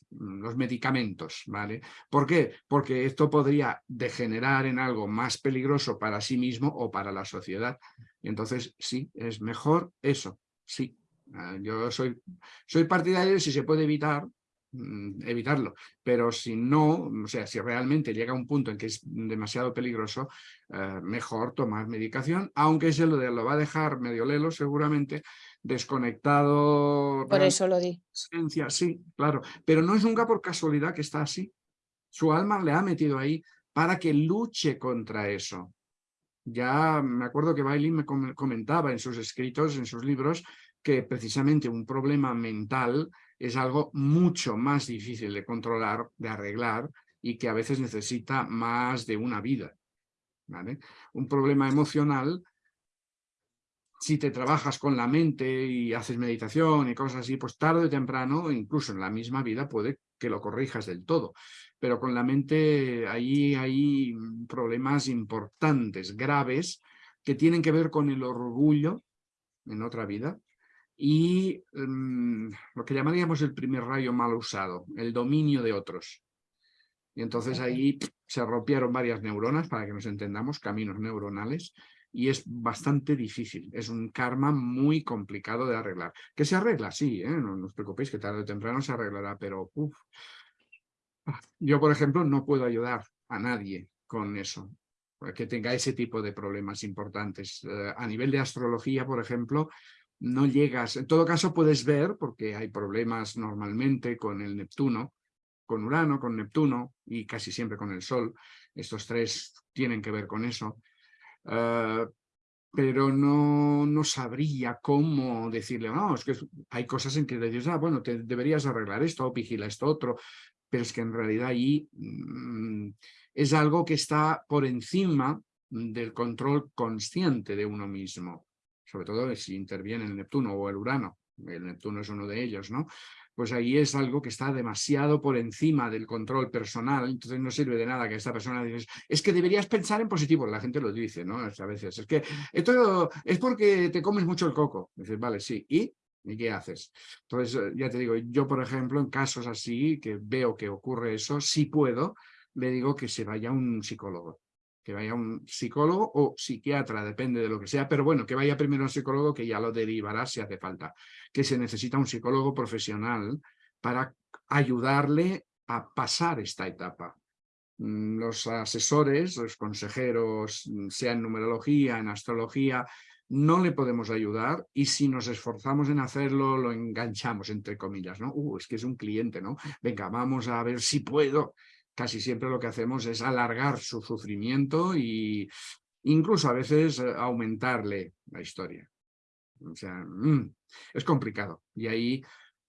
medicamentos, ¿vale? ¿Por qué? Porque esto podría degenerar en algo más peligroso para sí mismo o para la sociedad. Y entonces, sí, es mejor eso, sí. Ah, yo soy, soy partidario si se puede evitar, mm, evitarlo, pero si no, o sea, si realmente llega a un punto en que es demasiado peligroso, eh, mejor tomar medicación, aunque se lo, lo va a dejar medio lelo seguramente, desconectado. Por eso lo di. Sí, claro, pero no es nunca por casualidad que está así. Su alma le ha metido ahí para que luche contra eso. Ya me acuerdo que Bailey me comentaba en sus escritos, en sus libros, que precisamente un problema mental es algo mucho más difícil de controlar, de arreglar, y que a veces necesita más de una vida. ¿vale? Un problema emocional si te trabajas con la mente y haces meditación y cosas así, pues tarde o temprano, incluso en la misma vida, puede que lo corrijas del todo. Pero con la mente ahí hay problemas importantes, graves, que tienen que ver con el orgullo en otra vida y mm, lo que llamaríamos el primer rayo mal usado, el dominio de otros. Y entonces ahí se rompieron varias neuronas, para que nos entendamos, caminos neuronales, y es bastante difícil. Es un karma muy complicado de arreglar. Que se arregla, sí, ¿eh? no, os preocupéis que tarde o temprano se arreglará, pero ah, yo, por ejemplo, no puedo ayudar a nadie con eso, que tenga ese tipo de problemas importantes. Eh, a nivel de astrología, por ejemplo, no llegas, en todo caso puedes ver, porque hay problemas normalmente con el Neptuno, con Urano, con Neptuno y casi siempre con el Sol. Estos tres tienen que ver con eso. Ah, pero no, no, sabría cómo decirle, no, es que hay cosas en que le dices, ah, bueno, te deberías arreglar esto, o vigila esto otro, pero es que en realidad ahí mm, es algo que está por encima del control consciente de uno mismo, sobre todo si interviene el Neptuno o el Urano, el Neptuno es uno de ellos, ¿no? Pues ahí es algo que está demasiado por encima del control personal, entonces no sirve de nada que esta persona diga, es que deberías pensar en positivo, la gente lo dice, ¿no? A veces, es que esto es porque te comes mucho el coco. Dices, vale, sí, ¿y? ¿Y qué haces? Entonces, eh, ya te digo, yo, por ejemplo, en casos así, que veo que ocurre eso, si puedo, le digo que se vaya a un psicólogo que vaya un psicólogo o psiquiatra, depende de lo que sea, pero bueno, que vaya primero un psicólogo que ya lo derivará si hace falta, que se necesita un psicólogo profesional para ayudarle a pasar esta etapa. Mm, los asesores, los consejeros, mm, sea en numerología, en astrología, no le podemos ayudar y si nos esforzamos en hacerlo, lo enganchamos, entre comillas, ¿no? Uh, es que es un cliente, ¿no? Venga, vamos a ver si puedo casi siempre lo que hacemos es alargar su sufrimiento e incluso a veces eh, aumentarle la historia. O sea, mm, es complicado. Y ahí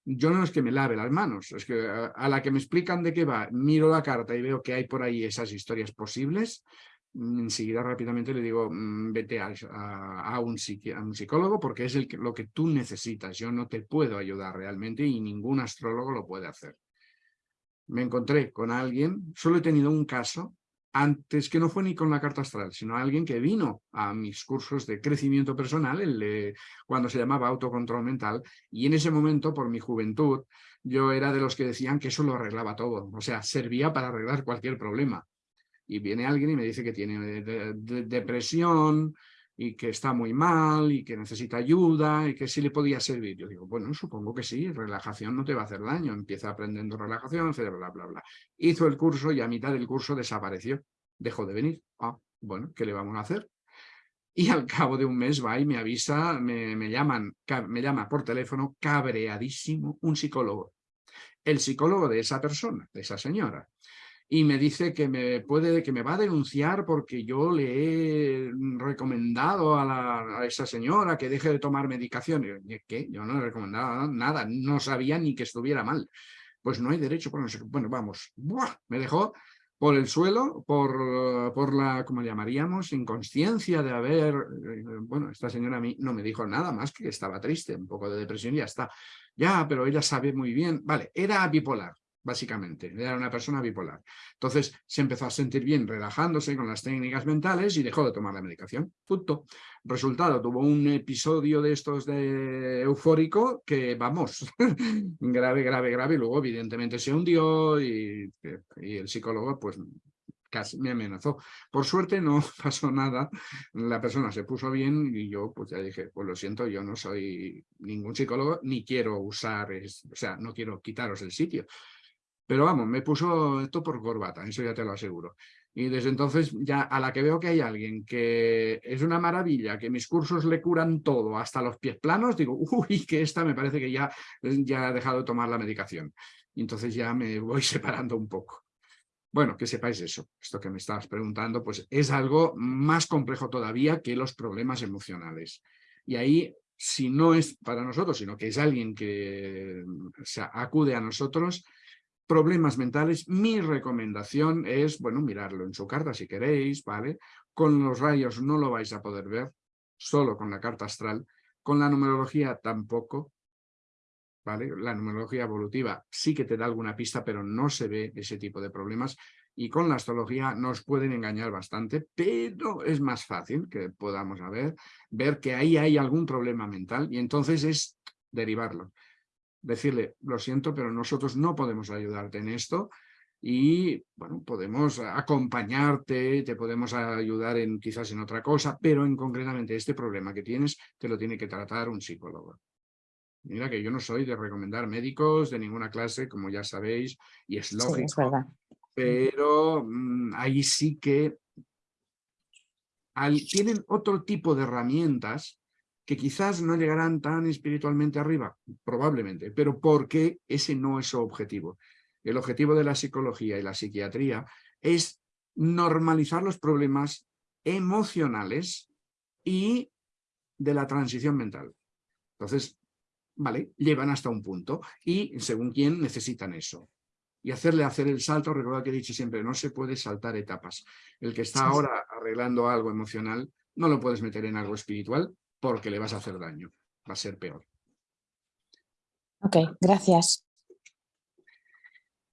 yo no es que me lave las manos, es que a, la que me explican de qué va, miro la carta y veo que hay por ahí esas historias posibles, mm, enseguida rápidamente le digo, mm, vete a, un psicólogo porque es lo que tú necesitas. Yo no te puedo ayudar realmente y ningún astrólogo lo puede hacer me encontré con alguien, solo he tenido un caso, antes que no fue ni con la carta astral, sino alguien que vino a mis cursos de crecimiento personal, cuando se llamaba autocontrol mental, y en ese momento, por mi juventud, yo era de los que decían que eso lo arreglaba todo, o sea, servía para arreglar cualquier problema. Y viene alguien y me dice que tiene depresión, y que está muy mal y que necesita ayuda y que sí le podía servir. Yo digo, bueno, supongo que sí, relajación no te va a hacer daño, empieza aprendiendo relajación, bla, bla, bla. Hizo el curso y a mitad del curso desapareció, dejó de venir. Ah, bueno, ¿qué le vamos a hacer? Y al cabo de un mes va y me avisa, me, me, llaman, me llama por teléfono cabreadísimo un psicólogo. El psicólogo de esa persona, de esa señora y me dice que me puede que me va a denunciar porque yo le he recomendado a, esa señora que deje de tomar medicación. ¿Qué? Yo no le he recomendado nada, no sabía ni que estuviera mal. Pues no hay derecho, por bueno, vamos, me dejó por el suelo, por, por la, como llamaríamos, inconsciencia de haber, bueno, esta señora a mí no me dijo nada más que estaba triste, un poco de depresión y ya está. Ya, pero ella sabe muy bien, vale, era bipolar, básicamente, era una persona bipolar. Entonces se empezó a sentir bien relajándose con las técnicas mentales y dejó de tomar la medicación, punto. Resultado, tuvo un episodio de estos de eufórico que, vamos, grave, grave, grave, y luego evidentemente se hundió y, y el psicólogo pues casi me amenazó. Por suerte no pasó nada, la persona se puso bien y yo pues ya dije, pues lo siento, yo no soy ningún psicólogo ni quiero usar, o sea, no quiero quitaros el sitio. Pero vamos, me puso esto por corbata, eso ya te lo aseguro. Y desde entonces, ya a la que veo que hay alguien que es una maravilla, que mis cursos le curan todo, hasta los pies planos, digo, uy, que esta me parece que ya, ya ha dejado de tomar la medicación. Y entonces ya me voy separando un poco. Bueno, que sepáis eso, esto que me estabas preguntando, pues es algo más complejo todavía que los problemas emocionales. Y ahí, si no es para nosotros, sino que es alguien que acude a nosotros, problemas mentales, mi recomendación es, bueno, mirarlo en su carta si queréis, ¿vale? Con los rayos no lo vais a poder ver, solo con la carta astral, con la numerología tampoco, ¿vale? La numerología evolutiva sí que te da alguna pista, pero no se ve ese tipo de problemas. Y con la astrología nos pueden engañar bastante, pero es más fácil que podamos ver, ver que ahí hay algún problema mental y entonces es derivarlo. Decirle, lo siento, pero nosotros no podemos ayudarte en esto, y bueno, podemos acompañarte, te podemos ayudar en quizás en otra cosa, pero en concretamente este problema que tienes te lo tiene que tratar un psicólogo. Mira que yo no soy de recomendar médicos de ninguna clase, como ya sabéis, y es lógico. Pero mm, ahí sí que tienen otro tipo de herramientas que quizás no llegarán tan espiritualmente arriba, probablemente, pero porque ese no es su objetivo. El objetivo de la psicología y la psiquiatría es normalizar los problemas emocionales y de la transición mental. Entonces, vale, llevan hasta un punto y según quién necesitan eso. Y hacerle hacer el salto, recuerda que he dicho siempre, no se puede saltar etapas. El que está ahora arreglando algo emocional, no lo puedes meter en algo espiritual porque le vas a hacer daño, va a ser peor. Ok, gracias.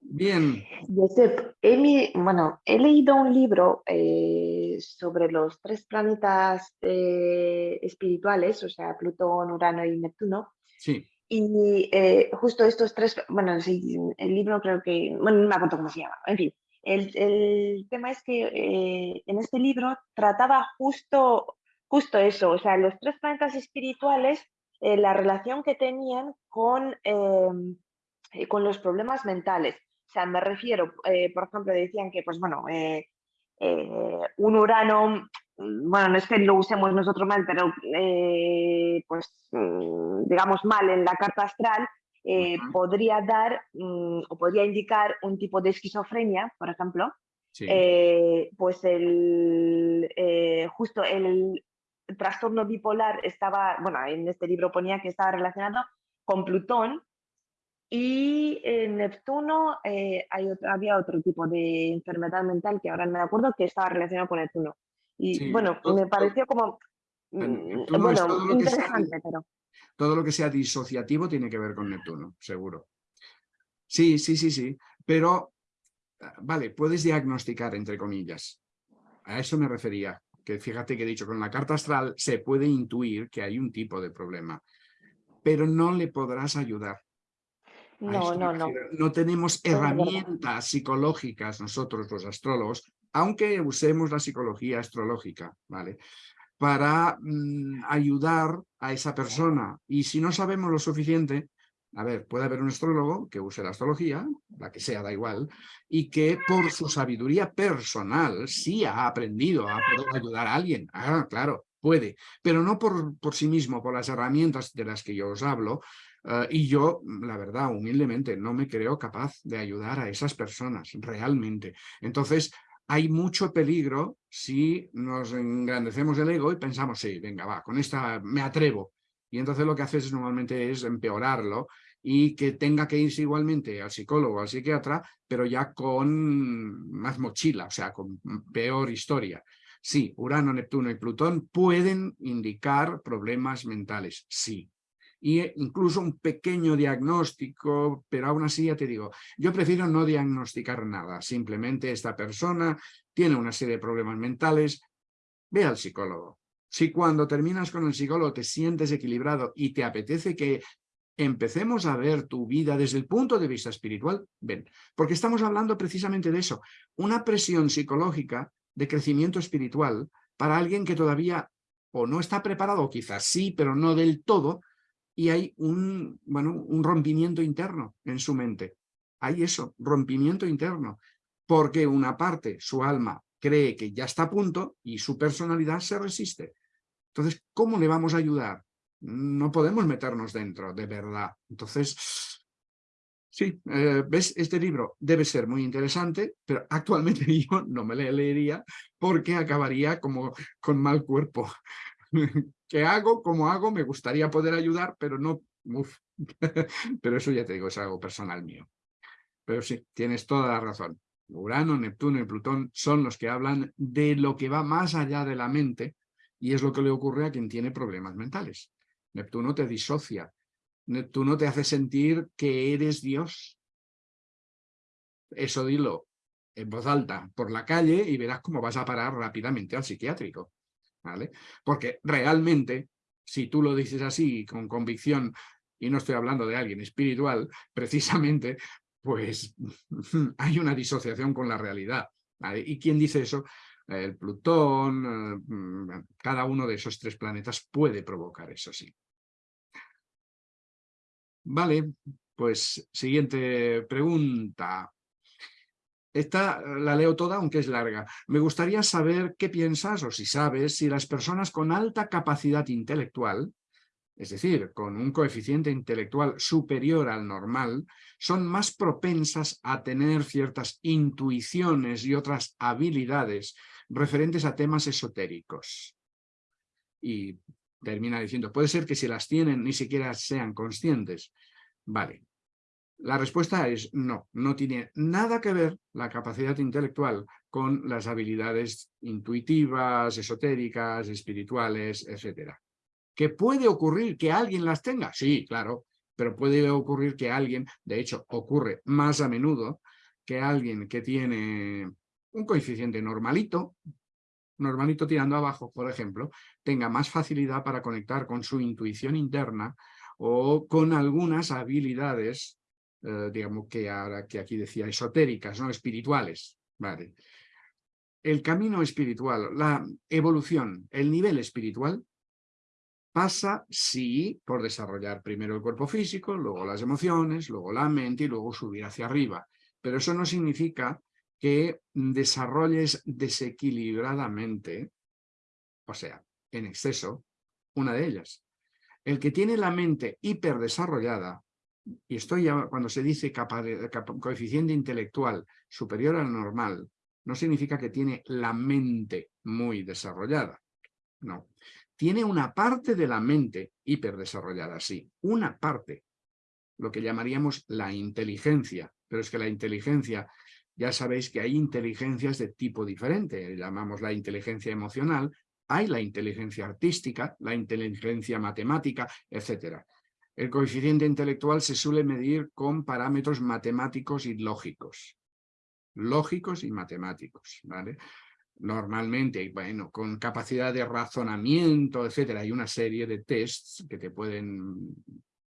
Bien. he, bueno, he leído un libro eh, sobre los tres planetas eh, espirituales, o sea, Plutón, Urano y Neptuno. Sí. Y eh, justo estos tres, bueno, sí, el libro creo que, bueno, no me acuerdo cómo se llama, en fin. El, el tema es que en este libro trataba justo, justo eso, o sea, los tres planetas espirituales, la relación que tenían con, con los problemas mentales. O sea, me refiero, eh, por ejemplo, decían que, pues bueno, eh, eh, un Urano, mm, bueno, no es que lo usemos nosotros mal, pero pues mm, digamos mal en la carta astral, podría dar mm, o podría indicar un tipo de esquizofrenia, por ejemplo. pues el, justo el trastorno bipolar estaba, bueno, en este libro ponía que estaba relacionado con Plutón, y en Neptuno eh, hay había otro tipo de enfermedad mental que ahora no me acuerdo que estaba relacionado con Neptuno. Y bueno, me pareció como mm, bueno, interesante, pero... Todo lo que sea disociativo tiene que ver con Neptuno, seguro. Sí, sí, sí, sí. Pero, ah, vale, puedes diagnosticar, entre comillas. A eso me refería. Que fíjate que he dicho, con la carta astral se puede intuir que hay un tipo de problema. Pero no le podrás ayudar no, no, no. No tenemos herramientas psicológicas nosotros los astrólogos, aunque usemos la psicología astrológica, ¿vale? Para mm, ayudar a esa persona. Y si no sabemos lo suficiente, a ver, puede haber un astrólogo que use la astrología, la que sea, da igual, y que por su sabiduría personal sí ha aprendido a poder ayudar a alguien. Ah, claro, puede, pero no por, por sí mismo, por las herramientas de las que yo os hablo, Ah, y yo, la verdad, humildemente, no me creo capaz de ayudar a esas personas, realmente. Entonces, hay mucho peligro si nos engrandecemos el ego y pensamos, sí, venga, va, con esta me atrevo. Y entonces lo que haces normalmente es empeorarlo y que tenga que irse igualmente al psicólogo, al psiquiatra, pero ya con más mochila, o sea, con peor historia. Sí, Urano, Neptuno y Plutón pueden indicar problemas mentales, sí, e incluso un pequeño diagnóstico, pero aún así ya te digo, yo prefiero no diagnosticar nada, simplemente esta persona tiene una serie de problemas mentales, ve al psicólogo. Si cuando terminas con el psicólogo te sientes equilibrado y te apetece que empecemos a ver tu vida desde el punto de vista espiritual, ven, porque estamos hablando precisamente de eso, una presión psicológica de crecimiento espiritual para alguien que todavía o no está preparado, quizás sí, pero no del todo, y hay un, bueno, un rompimiento interno en su mente. Hay eso, rompimiento interno, porque una parte, su alma, cree que ya está a punto y su personalidad se resiste. Entonces, ¿cómo le vamos a ayudar? No podemos meternos dentro, de verdad. Entonces, sí, eh, ¿ves? Este libro debe ser muy interesante, pero actualmente yo no me le leería porque acabaría como con mal cuerpo. ¿Qué hago? ¿Cómo hago? Me gustaría poder ayudar, pero no... pero eso ya te digo, es algo personal mío. Pero sí, tienes toda la razón. Urano, Neptuno y Plutón son los que hablan de lo que va más allá de la mente Y es lo que le ocurre a quien tiene problemas mentales. Neptuno te disocia. Neptuno te hace sentir que eres Dios. Eso dilo en voz alta por la calle y verás cómo vas a parar rápidamente al psiquiátrico. ¿vale? Porque realmente, si tú lo dices así, con convicción, y no estoy hablando de alguien espiritual, precisamente, pues hay una disociación con la realidad. ¿Y quién dice eso? El Plutón, eh, mm, cada uno de esos tres planetas puede provocar eso, sí. Vale, pues siguiente pregunta. Esta la leo toda, aunque es larga. Me gustaría saber qué piensas, o si sabes, si las personas con alta capacidad intelectual, es decir, con un coeficiente intelectual superior al normal, son más propensas a tener ciertas intuiciones y otras habilidades referentes a temas esotéricos. Y termina diciendo, puede ser que si las tienen ni siquiera sean conscientes. Vale, la respuesta es no, no tiene nada que ver la capacidad intelectual con las habilidades intuitivas, esotéricas, espirituales, etc. ¿Que puede ocurrir que alguien las tenga? Sí, claro, pero puede ocurrir que alguien, de hecho ocurre más a menudo, que alguien que tiene un coeficiente normalito, normalito tirando abajo, por ejemplo, tenga más facilidad para conectar con su intuición interna o con algunas habilidades eh, digamos que ahora que aquí decía esotéricas, ¿no? espirituales. Vale. El camino espiritual, la evolución, el nivel espiritual, pasa, sí, por desarrollar primero el cuerpo físico, luego las emociones, luego la mente y luego subir hacia arriba. Pero eso no significa que desarrolles desequilibradamente, o sea, en exceso, una de ellas. El que tiene la mente hiperdesarrollada y estoy ya, cuando se dice coeficiente intelectual superior al normal, no significa que tiene la mente muy desarrollada. No. Tiene una parte de la mente hiperdesarrollada, sí. Una parte. Lo que llamaríamos la inteligencia. Pero es que la inteligencia, ya sabéis que hay inteligencias de tipo diferente. Llamamos la inteligencia emocional, hay la inteligencia artística, la inteligencia matemática, etcétera. El coeficiente intelectual se suele medir con parámetros matemáticos y lógicos. Lógicos y matemáticos, ¿vale? Normalmente, bueno, con capacidad de razonamiento, etcétera, hay una serie de tests que te pueden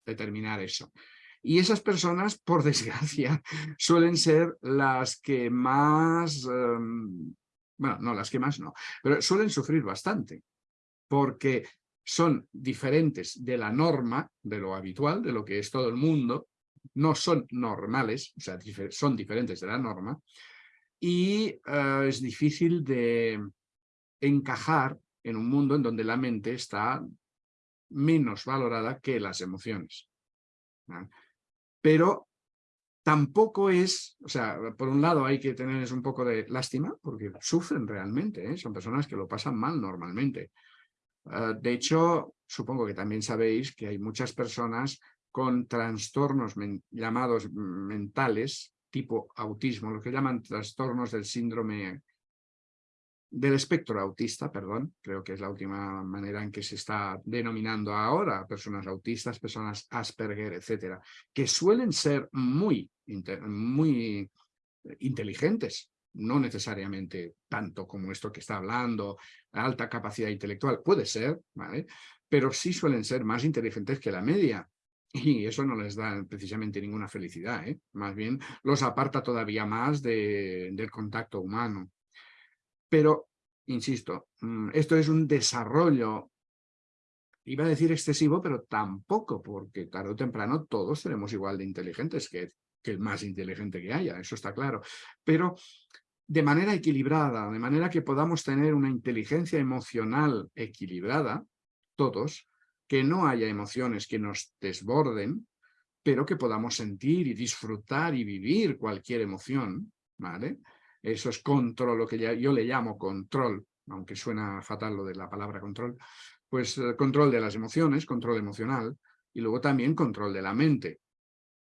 determinar eso. Y esas personas, por desgracia, suelen ser las que más, em, bueno, no, las que más no, pero suelen sufrir bastante, porque son diferentes de la norma, de lo habitual, de lo que es todo el mundo, no son normales, o sea, son diferentes de la norma, y eh, es difícil de encajar en un mundo en donde la mente está menos valorada que las emociones. Pero tampoco es, o sea, por un lado hay que tener un poco de lástima, porque sufren realmente, ¿eh? son personas que lo pasan mal normalmente. Ah, de hecho, supongo que también sabéis que hay muchas personas con trastornos llamados mentales, tipo autismo, lo que llaman trastornos del síndrome del espectro autista, perdón, creo que es la última manera en que se está denominando ahora personas autistas, personas Asperger, etcétera, que suelen ser muy, muy inteligentes, no necesariamente tanto como esto que está hablando, alta capacidad intelectual, puede ser, ¿vale? pero sí suelen ser más inteligentes que la media. Y eso no les da precisamente ninguna felicidad, ¿eh? más bien los aparta todavía más del contacto humano. Pero, insisto, mm, esto es un desarrollo, iba a decir excesivo, pero tampoco, porque tarde o temprano todos seremos igual de inteligentes que, que el más inteligente que haya, eso está claro. Pero de manera equilibrada, de manera que podamos tener una inteligencia emocional equilibrada, todos, que no haya emociones que nos desborden, pero que podamos sentir y disfrutar y vivir cualquier emoción, ¿vale? Eso es control, lo que yo le llamo control, aunque suena fatal lo de la palabra control, pues eh, control de las emociones, control emocional, y luego también control de la mente.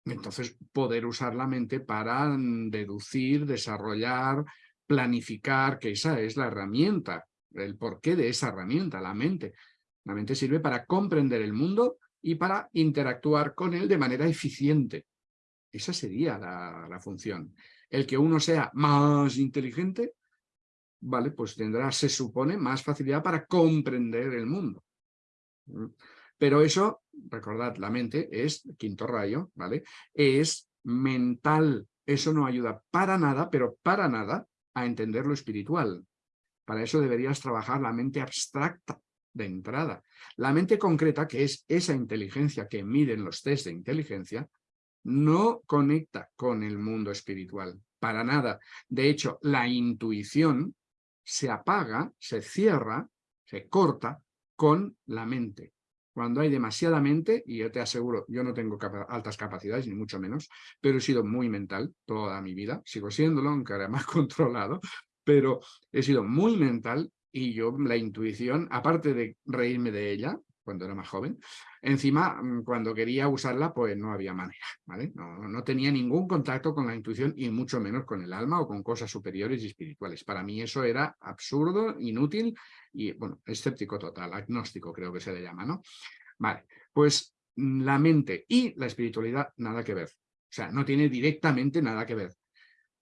Entonces, poder usar la mente para mm, deducir, desarrollar, planificar, que esa es la herramienta el porqué de esa herramienta, la mente. La mente sirve para comprender el mundo y para interactuar con él de manera eficiente. Esa sería la, la función. El que uno sea más inteligente, vale, pues tendrá, se supone, más facilidad para comprender el mundo. ¿Mm? Pero eso, recordad, la mente es, quinto rayo, ¿vale? Es mental. Eso no ayuda para nada, pero para nada, a entender lo espiritual. Para eso deberías trabajar la mente abstracta de entrada. La mente concreta, que es esa inteligencia que miden los test de inteligencia, no conecta con el mundo espiritual, para nada. De hecho, la intuición se apaga, se cierra, se corta con la mente. Cuando hay demasiada mente, y yo te aseguro, yo no tengo altas capacidades, ni mucho menos, pero he sido muy mental toda mi vida, sigo siéndolo, aunque ahora más controlado, pero he sido muy mental y yo la intuición, aparte de reírme de ella, cuando era más joven, encima mm, cuando quería usarla pues no había manera, ¿vale? No, no, tenía ningún contacto con la intuición y mucho menos con el alma o con cosas superiores y espirituales. Para mí eso era absurdo, inútil y, bueno, escéptico total, agnóstico creo que se le llama, ¿no? Vale, pues mm, la mente y la espiritualidad nada que ver. O sea, no tiene directamente nada que ver.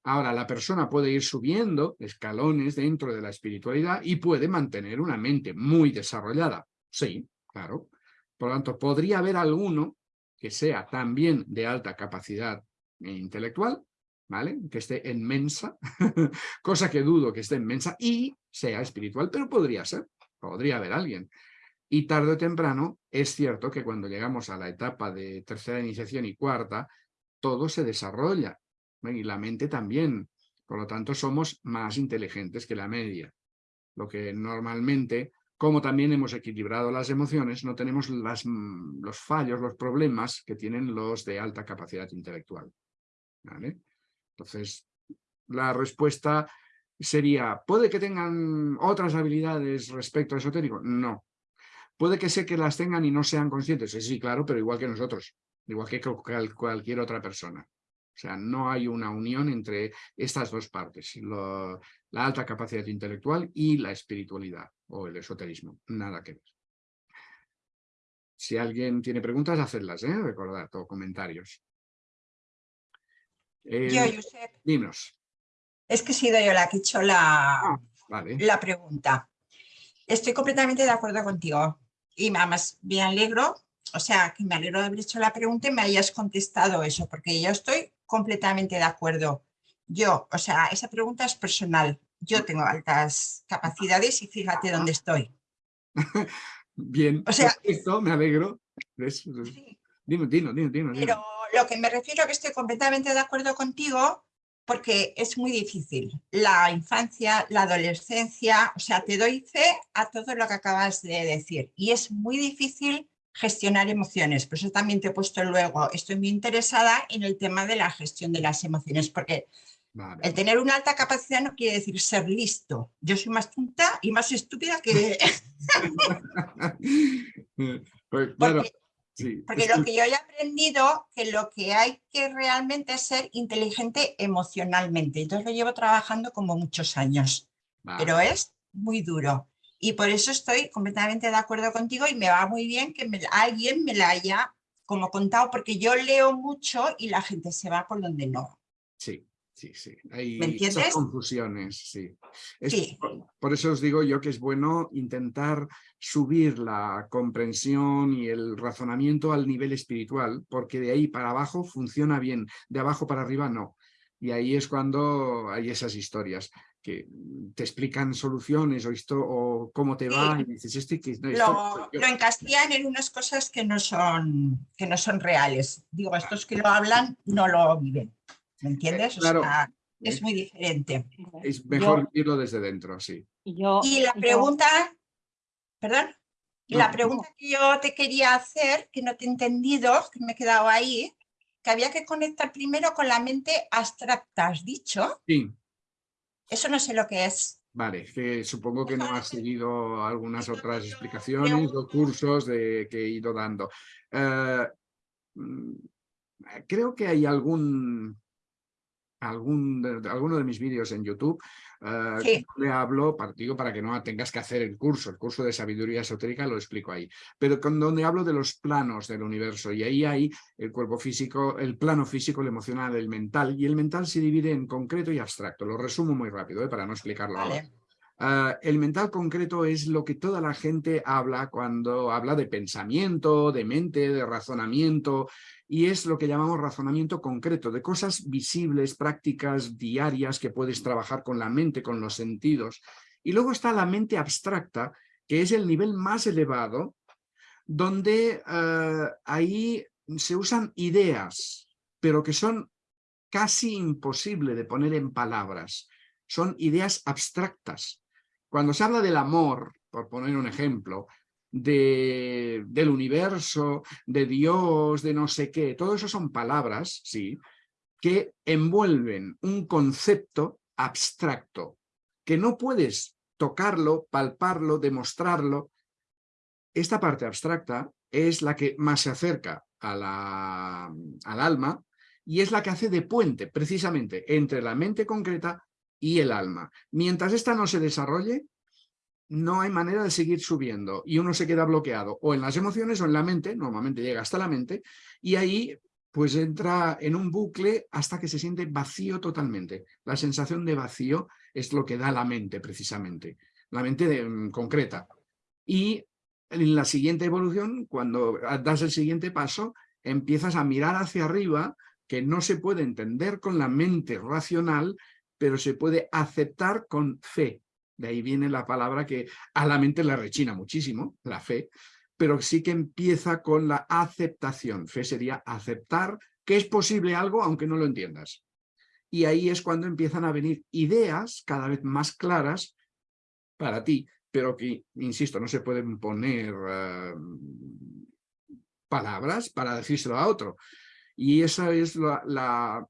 Ahora, la persona puede ir subiendo escalones dentro de la espiritualidad y puede mantener una mente muy desarrollada. Sí, claro. Por lo tanto, podría haber alguno que sea también de alta capacidad intelectual, ¿vale? Que esté en mensa, cosa que dudo que esté en mensa y sea espiritual, pero podría ser, podría haber alguien. Y tarde o temprano, es cierto que cuando llegamos a la etapa de tercera iniciación y cuarta, todo se desarrolla, y la mente también. Por lo tanto, somos más inteligentes que la media. Lo que normalmente como también hemos equilibrado las emociones, no tenemos mm, los fallos, los problemas que tienen los de alta capacidad intelectual. Entonces, la respuesta sería, ¿puede que tengan otras habilidades respecto a esotérico? No. ¿Puede que sé que las tengan y no sean conscientes? Sí, claro, pero igual que nosotros, igual que cualquier otra persona. O sea, no hay una unión entre estas dos partes, la alta capacidad intelectual y la espiritualidad o el esoterismo. Nada que ver. Si alguien tiene preguntas, hacedlas, ¿eh? recordad, o comentarios. yo, Josep. Dinos. Es que he sido yo la que he hecho la, ah, la pregunta. Estoy completamente de acuerdo contigo. Y más me alegro, o sea, que me alegro de haber hecho la pregunta y me hayas contestado eso, porque yo estoy completamente de acuerdo. Yo, o sea, esa pregunta es personal. Yo tengo altas capacidades y fíjate dónde estoy. Bien, o sea, esto me alegro. Dino, dino, dino, dino, Pero lo que me refiero que estoy completamente de acuerdo contigo porque es muy difícil. La infancia, la adolescencia, o sea, te doy fe a todo lo que acabas de decir. Y es muy difícil gestionar emociones. Por eso también te he puesto luego, estoy muy interesada en el tema de la gestión de las emociones, porque el tener una alta capacidad no quiere decir ser listo. Yo soy más tonta y más estúpida que... Pues, porque, lo que yo he aprendido que lo que hay que realmente es ser inteligente emocionalmente. Entonces lo llevo trabajando como muchos años, pero es muy duro. Y por eso estoy completamente de acuerdo contigo y me va muy bien que alguien me la haya como contado, porque yo leo mucho y la gente se va por donde no. Sí, sí, sí. Hay muchas confusiones, sí. Por, eso os digo yo que es bueno intentar subir la comprensión y el razonamiento al nivel espiritual, porque de ahí para abajo funciona bien, de abajo para arriba no. Y ahí es cuando hay esas historias que te explican soluciones o, esto, o cómo te va y dices, este que no, lo, lo, encastillan en unas cosas que no son que no son reales. Digo, estos que lo hablan no lo viven. ¿Me entiendes? Claro. O sea, es muy diferente. Es mejor vivirlo desde dentro, sí. Yo, y la pregunta, perdón, la pregunta que yo te quería hacer, que no te he entendido, que me he quedado ahí, que había que conectar primero con la mente abstracta, ¿has dicho? Sí. Eso no sé lo que es. Vale, que supongo que no has seguido algunas otras explicaciones o cursos de, que he ido dando. Eh, mm, creo que hay algún, algún alguno de mis vídeos en YouTube, uh, le hablo, digo para que no tengas que hacer el curso, el curso de sabiduría esotérica lo explico ahí, pero con donde hablo de los planos del universo y ahí hay el cuerpo físico, el plano físico, el emocional, el mental y el mental se divide en concreto y abstracto, lo resumo muy rápido ¿eh? para no explicarlo ahora. Uh, el mental concreto es lo que toda la gente habla cuando habla de pensamiento, de mente, de razonamiento, y es lo que llamamos razonamiento concreto, de cosas visibles, prácticas, diarias, que puedes trabajar con la mente, con los sentidos. Y luego está la mente abstracta, que es el nivel más elevado, donde uh, ahí se usan ideas, pero que son casi imposible de poner en palabras. Son ideas abstractas cuando se habla del amor, por poner un ejemplo, de, del universo, de Dios, de no sé qué, todo eso son palabras, sí, que envuelven un concepto abstracto, que no puedes tocarlo, palparlo, demostrarlo. Esta parte abstracta es la que más se acerca al alma y es la que hace de puente, precisamente, entre la mente concreta y el alma. Mientras esta no se desarrolle, no hay manera de seguir subiendo y uno se queda bloqueado o en las emociones o en la mente, normalmente llega hasta la mente, y ahí pues entra en un bucle hasta que se siente vacío totalmente. La sensación de vacío es lo que da la mente precisamente, la mente mm, concreta. Y en la siguiente evolución, cuando das el siguiente paso, empiezas a mirar hacia arriba, que no se puede entender con la mente racional, pero se puede aceptar con fe. De ahí viene la palabra que a la mente le rechina muchísimo, la fe, pero sí que empieza con la aceptación. Fe sería aceptar que es posible algo aunque no lo entiendas. Y ahí es cuando empiezan a venir ideas cada vez más claras para ti, pero que, insisto, no se pueden poner eh, palabras para decírselo a otro. Y esa es la,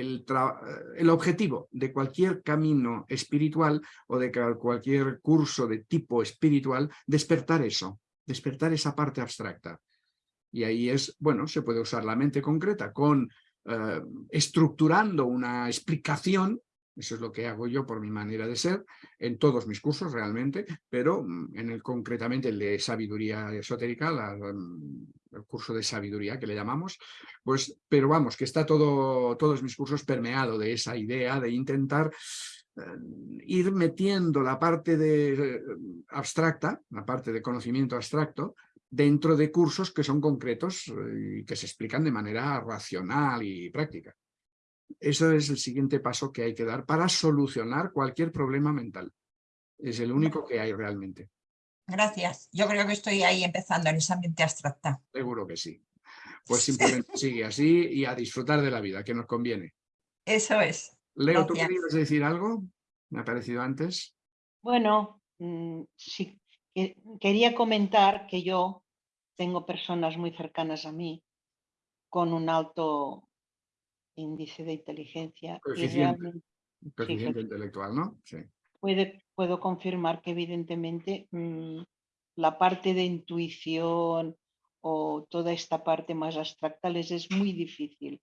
el, objetivo de cualquier camino espiritual o de cualquier curso de tipo espiritual, despertar eso, despertar esa parte abstracta. Y ahí es, bueno, se puede usar la mente concreta con eh, estructurando una explicación eso es lo que hago yo por mi manera de ser, en todos mis cursos realmente, pero mm, en el concretamente el de sabiduría esotérica, mm, el curso de sabiduría que le llamamos, pues, pero vamos, que está todo, todos mis cursos permeado de esa idea de intentar eh, ir metiendo la parte de eh, abstracta, la parte de conocimiento abstracto, dentro de cursos que son concretos eh, y que se explican de manera racional y práctica. Eso es el siguiente paso que hay que dar para solucionar cualquier problema mental. Es el único que hay realmente. Gracias. Yo creo que estoy ahí empezando en esa mente abstracta. Seguro que sí. Pues simplemente sigue así y a disfrutar de la vida, que nos conviene. Eso es. Leo, ¿tú querías decir algo? ¿Me ha parecido antes? Bueno, mm, sí. Quería comentar que yo tengo personas muy cercanas a mí con un alto índice de inteligencia. Coeficiente, intelectual, ¿no? Sí. Puede, puedo confirmar que evidentemente mm, la parte de intuición o toda esta parte más abstracta les es muy difícil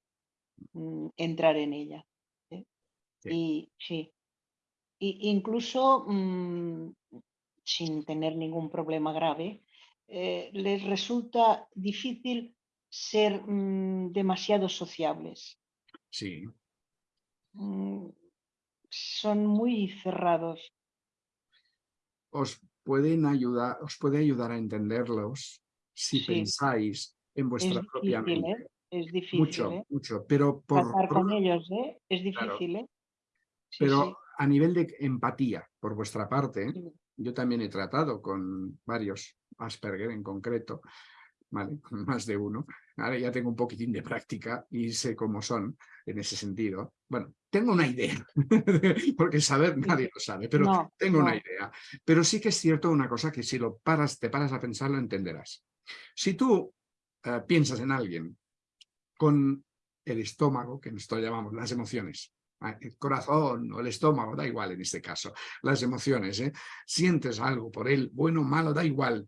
mm, entrar en ella. ¿eh? Y sí, y, incluso mm, sin tener ningún problema grave, eh, les resulta difícil ser demasiado sociables. Sí. Mm, son muy cerrados. Os pueden ayudar, os puede ayudar a entenderlos si pensáis en vuestra propia mente. ¿eh? Es difícil. Mucho, ¿eh? mucho. Pero por, con ellos, ¿eh? Es difícil, ¿eh? pero a nivel de empatía, por vuestra parte, yo también he tratado con varios Asperger en concreto, ¿vale? Más de uno. Ahora ya tengo un poquitín de práctica y sé cómo son en ese sentido. Bueno, tengo una idea, porque saber nadie lo sabe, pero tengo una idea. Pero sí que es cierto una cosa que si lo paras, te paras a pensar, lo entenderás. Si tú eh, piensas en alguien con el estómago, que nosotros llamamos las emociones, ah, el corazón o el estómago, da igual en este caso, las emociones, ¿eh? sientes algo por él, bueno o malo, da igual,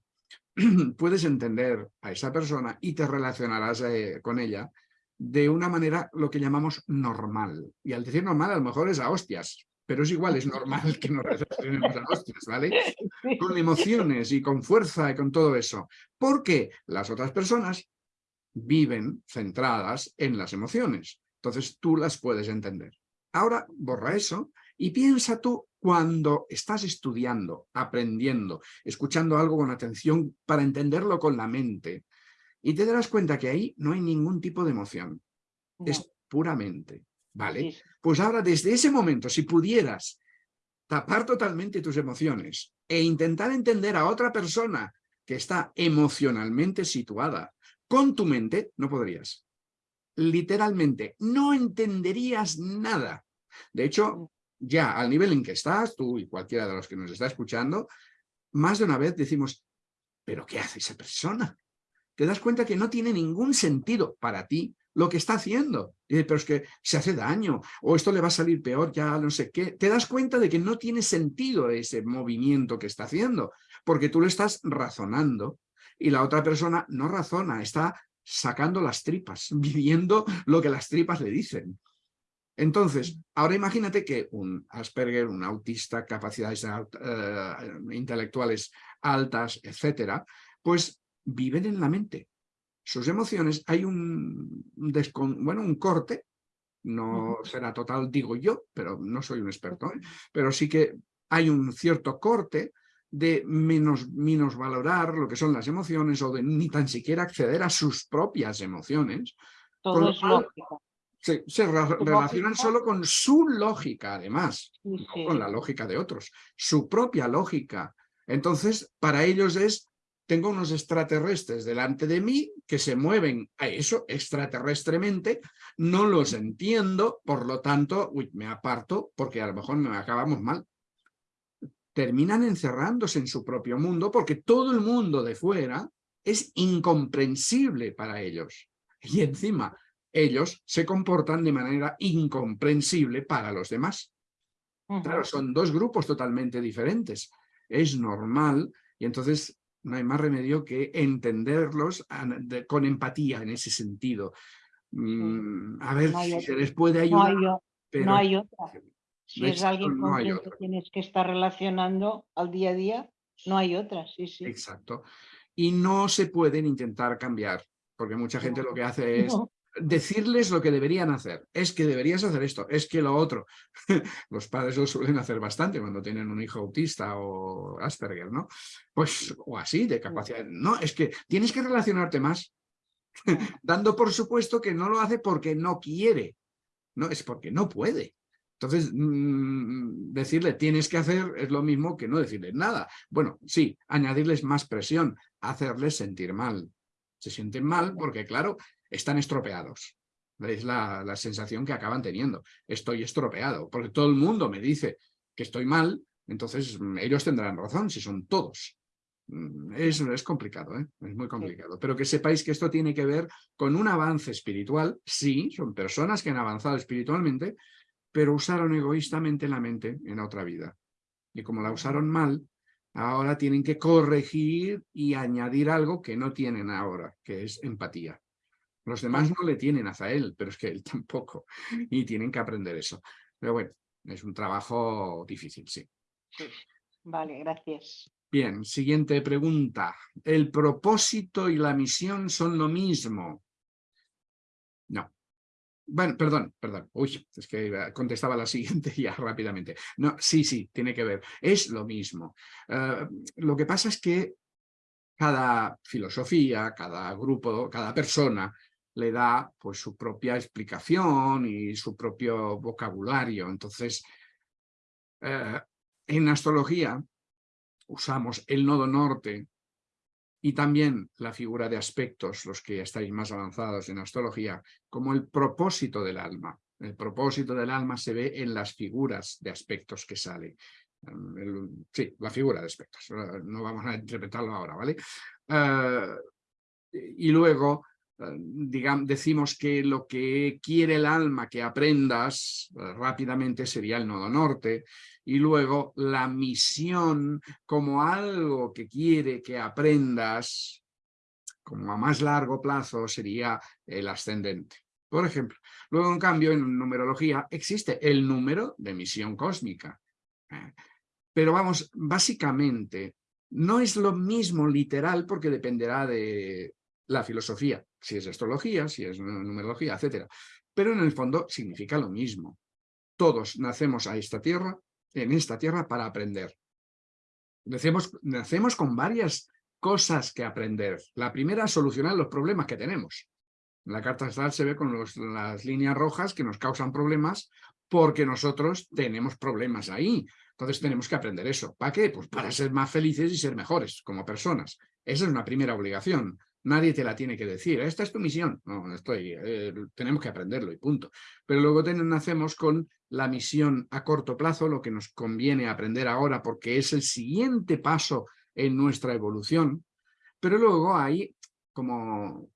puedes entender a esa persona y te relacionarás eh, con ella de una manera lo que llamamos normal. Y al decir normal a lo mejor es a hostias, pero es igual, es normal que nos relacionemos a hostias, ¿vale? Con emociones y con fuerza y con todo eso. Porque las otras personas viven centradas en las emociones. Entonces tú las puedes entender. Ahora borra eso y piensa tú cuando estás estudiando, aprendiendo, escuchando algo con atención para entenderlo con la mente, y te darás cuenta que ahí no hay ningún tipo de emoción. Es puramente, ¿vale? Pues ahora, desde ese momento, si pudieras tapar totalmente tus emociones e intentar entender a otra persona que está emocionalmente situada con tu mente, no podrías. Literalmente, no entenderías nada. De hecho, ya al nivel en que estás, tú y cualquiera de los que nos está escuchando, más de una vez decimos, ¿pero qué hace esa persona? Te das cuenta que no tiene ningún sentido para ti lo que está haciendo. pero es que se hace daño, o esto le va a salir peor, ya no sé qué. Te das cuenta de que no tiene sentido ese movimiento que está haciendo, porque tú lo estás razonando y la otra persona no razona, está sacando las tripas, viviendo lo que las tripas le dicen. Entonces, ahora imagínate que un Asperger, un autista, capacidades eh, intelectuales altas, etcétera, pues viven en la mente. Sus emociones, hay un, bueno, un corte, no será total, digo yo, pero no soy un experto, ¿eh? pero sí que hay un cierto corte de menos, menos valorar lo que son las emociones o de ni tan siquiera acceder a sus propias emociones. Todo es lógica se, relacionan solo con su lógica, además, no con la lógica de otros, su propia lógica. Entonces, para ellos es, tengo unos extraterrestres delante de mí que se mueven a eso extraterrestremente, no los entiendo, por lo tanto, uy, me aparto porque a lo mejor me acabamos mal. Terminan encerrándose en su propio mundo porque todo el mundo de fuera es incomprensible para ellos. Y encima, ellos se comportan de manera incomprensible para los demás. Claro, son dos grupos totalmente diferentes. Es normal y entonces no hay más remedio que entenderlos con empatía en ese sentido. Mm, a ver si se les puede ayudar. No hay, otra. Si es alguien con quien tienes que estar relacionando al día a día, no hay otra. Sí, sí. Exacto. Y no se pueden intentar cambiar, porque mucha gente lo que hace es decirles lo que deberían hacer. Es que deberías hacer esto, es que lo otro. Los padres lo suelen hacer bastante cuando tienen un hijo autista o Asperger, ¿no? Pues, o así, de capacidad. No, es que tienes que relacionarte más, dando por supuesto que no lo hace porque no quiere, no, es porque no puede. Entonces, mm, decirle tienes que hacer es lo mismo que no decirles nada. Bueno, sí, añadirles más presión, hacerles sentir mal. Se sienten mal porque, claro, están estropeados. Es la, sensación que acaban teniendo. Estoy estropeado, porque todo el mundo me dice que estoy mal, entonces mm, ellos tendrán razón, si son todos. Mm, es, es complicado, ¿eh? es muy complicado. Pero que sepáis que esto tiene que ver con un avance espiritual. Sí, son personas que han avanzado espiritualmente, pero usaron egoístamente la mente en otra vida. Y como la usaron mal, ahora tienen que corregir y añadir algo que no tienen ahora, que es empatía. Los demás no le tienen hacia él, pero es que él tampoco. Y tienen que aprender eso. Pero bueno, es un trabajo difícil, sí. Vale, gracias. Bien, siguiente pregunta. ¿El propósito y la misión son lo mismo? No. Bueno, perdón, perdón. Uy, es que contestaba la siguiente ya rápidamente. No, sí, sí, tiene que ver. Es lo mismo. Eh, lo que pasa es que cada filosofía, cada grupo, cada persona le da pues su propia explicación y su propio vocabulario. Entonces, eh, en astrología usamos el nodo norte y también la figura de aspectos, los que estáis más avanzados en astrología, como el propósito del alma. El propósito del alma se ve en las figuras de aspectos que sale. sí, la figura de aspectos. No vamos a interpretarlo ahora, ¿vale? Eh, y luego eh, digamos, decimos que lo que quiere el alma que aprendas eh, rápidamente sería el nodo norte y luego la misión como algo que quiere que aprendas como a más largo plazo sería el ascendente. por ejemplo. Luego, en cambio, en numerología existe el número de misión cósmica. ¿eh? Pero vamos, básicamente, no es lo mismo literal porque dependerá de la filosofía, si es astrología, si es numerología, etc. Pero en el fondo significa lo mismo. Todos nacemos a esta tierra, en esta tierra para aprender. Nacemos, nacemos con varias cosas que aprender. La primera, solucionar los problemas que tenemos. En la carta astral se ve con las líneas rojas que nos causan problemas porque nosotros tenemos problemas ahí. Entonces tenemos que aprender eso. ¿Para qué? Pues para ser más felices y ser mejores como personas. Esa es una primera obligación. Nadie te la tiene que decir. Esta es tu misión. No, estoy, eh, tenemos que aprenderlo y punto. Pero luego nacemos con la misión a corto plazo, lo que nos conviene aprender ahora porque es el siguiente paso en nuestra evolución. Pero luego hay como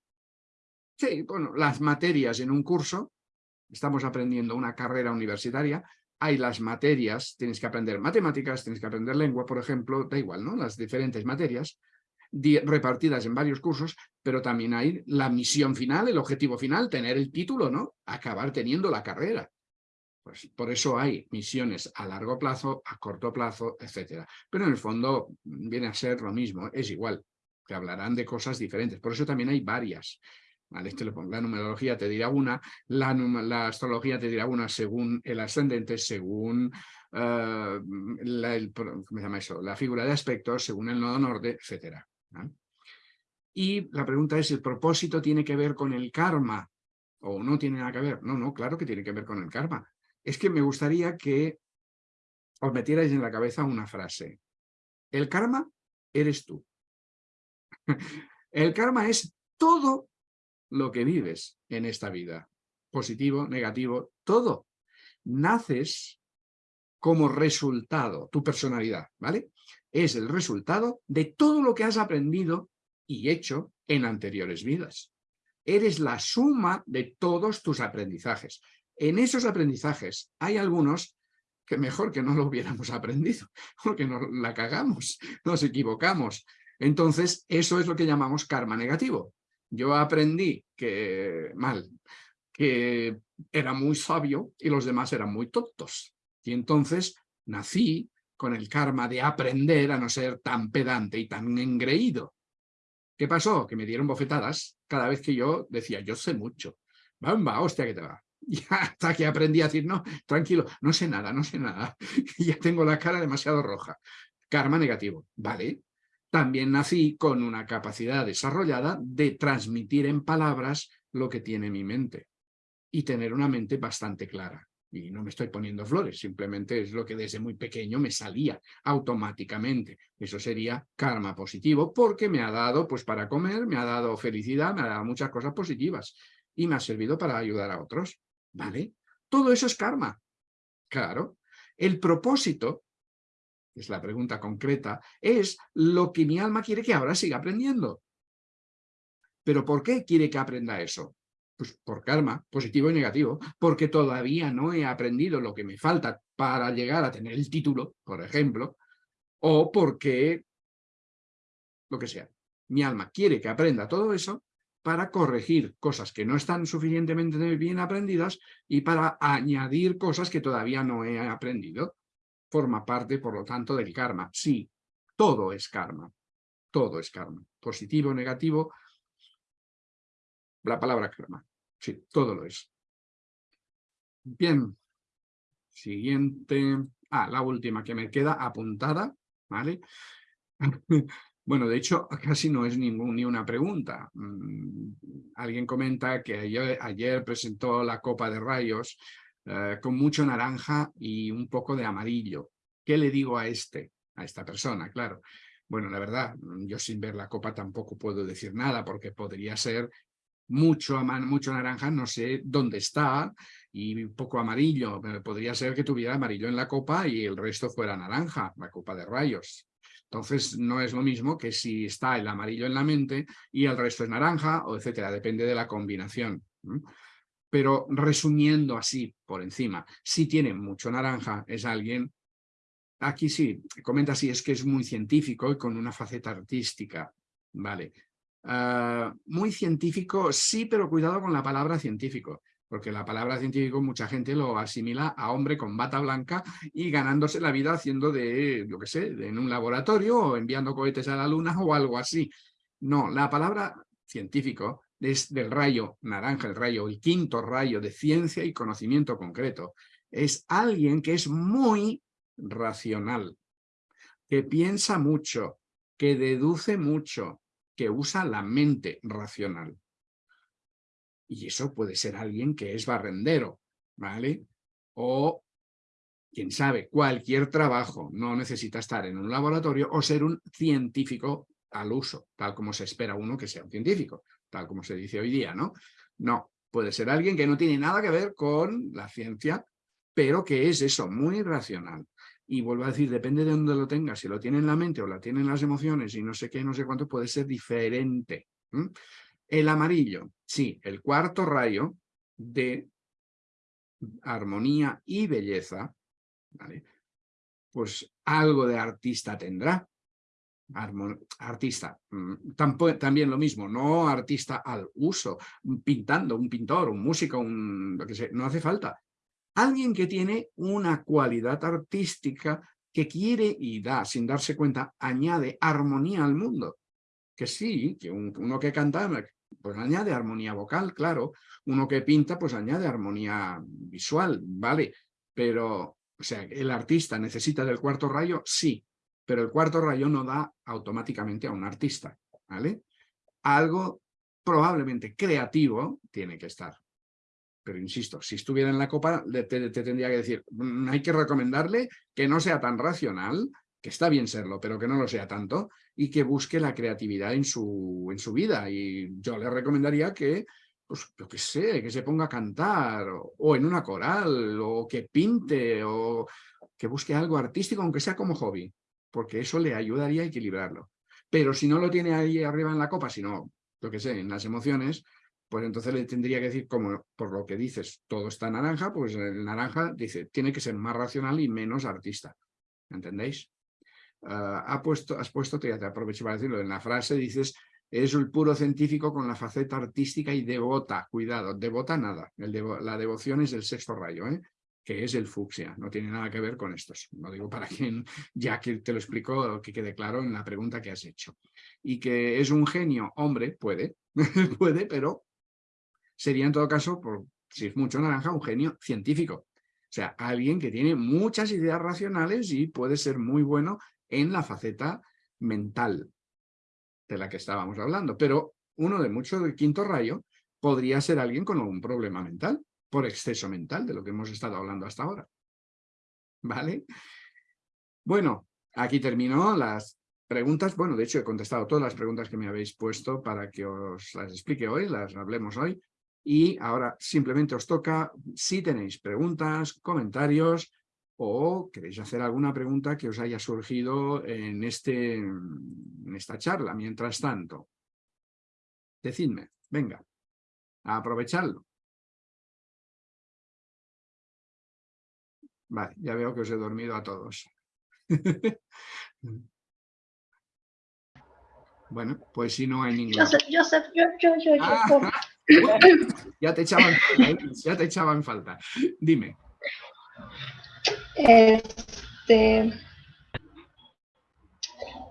Sí, bueno, las materias en un curso, estamos aprendiendo una carrera universitaria, hay las materias, tienes que aprender matemáticas, tienes que aprender lengua, por ejemplo, da igual, ¿no? Las diferentes materias repartidas en varios cursos, pero también hay la misión final, el objetivo final, tener el título, ¿no? Acabar teniendo la carrera. Pues por eso hay misiones a largo plazo, a corto plazo, etcétera. Pero en el fondo viene a ser lo mismo, es igual, que hablarán de cosas diferentes. Por eso también hay varias. Este la numerología te dirá una, la, astrología te dirá una según el ascendente, según eh, la, llama eso? la figura de aspectos, según el nodo norte, Y la pregunta es, ¿el propósito tiene que ver con el karma? ¿O no tiene nada que ver? No, no, claro que tiene que ver con el karma. Es que me gustaría que os metierais en la cabeza una frase. El karma eres tú. El karma es todo lo que vives en esta vida. Positivo, negativo, todo. Naces como resultado, tu personalidad, ¿vale? Es el resultado de todo lo que has aprendido y hecho en anteriores vidas. Eres la suma de todos tus aprendizajes. En esos aprendizajes hay algunos que mejor que no lo hubiéramos aprendido, porque nos la cagamos, nos equivocamos. Entonces, eso es lo que llamamos karma negativo. Yo aprendí que, mal, que era muy sabio y los demás eran muy tontos. Y entonces nací con el karma de aprender a no ser tan pedante y tan engreído. ¿Qué pasó? Que me dieron bofetadas cada vez que yo decía, yo sé mucho. Bamba, hostia que te va. Y hasta que aprendí a decir, no, tranquilo, no sé nada, no sé nada. Ya tengo la cara demasiado roja. Karma negativo, ¿vale? también nací con una capacidad desarrollada de transmitir en palabras lo que tiene mi mente y tener una mente bastante clara. Y no me estoy poniendo flores, simplemente es lo que desde muy pequeño me salía automáticamente. Eso sería karma positivo porque me ha dado pues para comer, me ha dado felicidad, me ha dado muchas cosas positivas y me ha servido para ayudar a otros. ¿Vale? Todo eso es karma. Claro. El propósito es la pregunta concreta, es lo que mi alma quiere que ahora siga aprendiendo. ¿Pero por qué quiere que aprenda eso? Pues por karma, positivo y negativo, porque todavía no he aprendido lo que me falta para llegar a tener el título, por ejemplo, o porque, lo que sea, mi alma quiere que aprenda todo eso para corregir cosas que no están suficientemente bien aprendidas y para añadir cosas que todavía no he aprendido forma parte, por lo tanto, del karma. Sí, todo es karma. Todo es karma. Positivo, negativo. La palabra karma. Sí, todo lo es. Bien. Siguiente. Ah, la última que me queda apuntada. ¿Vale? Bueno, de hecho, casi no es ningún, ni una pregunta. Mm, alguien comenta que ayer, presentó la copa de rayos eh, con mucho naranja y un poco de amarillo. ¿Qué le digo a este, a esta persona? Claro. Bueno, la verdad, yo sin ver la copa tampoco puedo decir nada porque podría ser mucho, mucho naranja, no sé dónde está, y poco amarillo. Podría ser que tuviera amarillo en la copa y el resto fuera naranja, la copa de rayos. Entonces no es lo mismo que si está el amarillo en la mente y el resto es naranja, o etcétera, depende de la combinación. Pero resumiendo así por encima, si tiene mucho naranja, es alguien, aquí sí, comenta así, es que es muy científico y con una faceta artística, ¿vale? Ah, muy científico, sí, pero cuidado con la palabra científico. porque la palabra científico mucha gente lo asimila a hombre con bata blanca y ganándose la vida haciendo de, lo que sé, en un laboratorio o enviando cohetes a la luna o algo así. No, la palabra científico es del rayo naranja, el rayo, el quinto rayo de ciencia y conocimiento concreto. Es alguien que es muy racional, que piensa mucho, que deduce mucho, que usa la mente racional. Y eso puede ser alguien que es barrendero, ¿vale? O, quién sabe, cualquier trabajo. No necesita estar en un laboratorio o ser un científico al uso, tal como se espera uno que sea un científico, tal como se dice hoy día, ¿no? No, puede ser alguien que no tiene nada que ver con la ciencia, pero que es eso, muy racional. Y vuelvo a decir, depende de dónde lo tenga, si lo tiene en la mente o la tiene en las emociones y no sé qué, no sé cuánto, puede ser diferente. El amarillo, sí, el cuarto rayo de armonía y belleza, pues algo de artista tendrá. artista, mm, también lo mismo, no artista al uso, pintando, un pintor, un músico, un, lo que sea, no hace falta. Alguien que tiene una cualidad artística que quiere y da, sin darse cuenta, añade armonía al mundo. Que sí, que uno que canta pues añade armonía vocal, claro. Uno que pinta, pues añade armonía visual, ¿vale? Pero, o sea, ¿el artista necesita del cuarto rayo? Sí, pero el cuarto rayo no da automáticamente a un artista, ¿vale? Algo probablemente creativo tiene que estar. Pero insisto, si estuviera en la copa, te, te tendría que decir, mm, hay que recomendarle que no sea tan racional, que está bien serlo, pero que no lo sea tanto, y que busque la creatividad en su, en su vida. Y yo le recomendaría que, pues, yo qué sé, que se ponga a cantar, o, en una coral, o que pinte, o que busque algo artístico, aunque sea como hobby, porque eso le ayudaría a equilibrarlo. Pero si no lo tiene ahí arriba en la copa, sino, lo que sé, en las emociones, pues entonces le tendría que decir, como por lo que dices, todo está naranja, pues el naranja dice, tiene que ser más racional y menos artista. ¿Entendéis? Ah, ha puesto, has puesto, te, aprovecho para decirlo, en la frase dices, es el puro científico con la faceta artística y devota, cuidado, devota nada, la devoción es el sexto rayo, ¿eh? que es el fucsia, no tiene nada que ver con estos, lo digo para quien ya que te lo explico, que quede claro en la pregunta que has hecho. Y que es un genio, hombre, puede, puede, pero sería en todo caso, por, si es mucho naranja, un genio científico. O sea, alguien que tiene muchas ideas racionales y puede ser muy bueno en la faceta mental de la que estábamos hablando. Pero uno de muchos del quinto rayo podría ser alguien con algún problema mental, por exceso mental, de lo que hemos estado hablando hasta ahora. ¿Vale? Bueno, aquí terminó las preguntas. Bueno, de hecho he contestado todas las preguntas que me habéis puesto para que os las explique hoy, las hablemos hoy. Y ahora simplemente os toca, si tenéis preguntas, comentarios, o queréis hacer alguna pregunta que os haya surgido en, este, en esta charla. Mientras tanto, decidme, venga, a aprovecharlo. Vale, ya veo que os he dormido a todos. bueno, pues si no hay ningún... Joseph, yo, yo, yo, yo. Ah, ya te echaban ¿eh? ya te echaban falta. Dime. Este,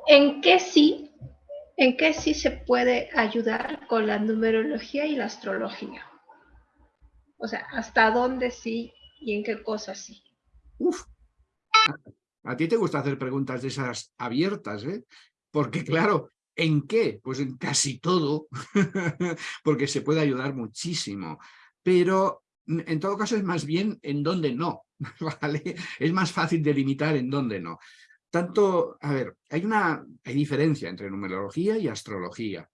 ¿En qué sí? ¿En qué sí se puede ayudar con la numerología y la astrología? O sea, ¿hasta dónde sí y en qué cosas sí? Uf, a ti te gusta hacer preguntas de esas abiertas, ¿eh? Porque claro, ¿en qué? Pues en casi todo, porque se puede ayudar muchísimo. Pero en todo caso es más bien en dónde no, ¿vale? Es más fácil delimitar en dónde no. Tanto, a ver, hay una hay diferencia entre numerología y astrología.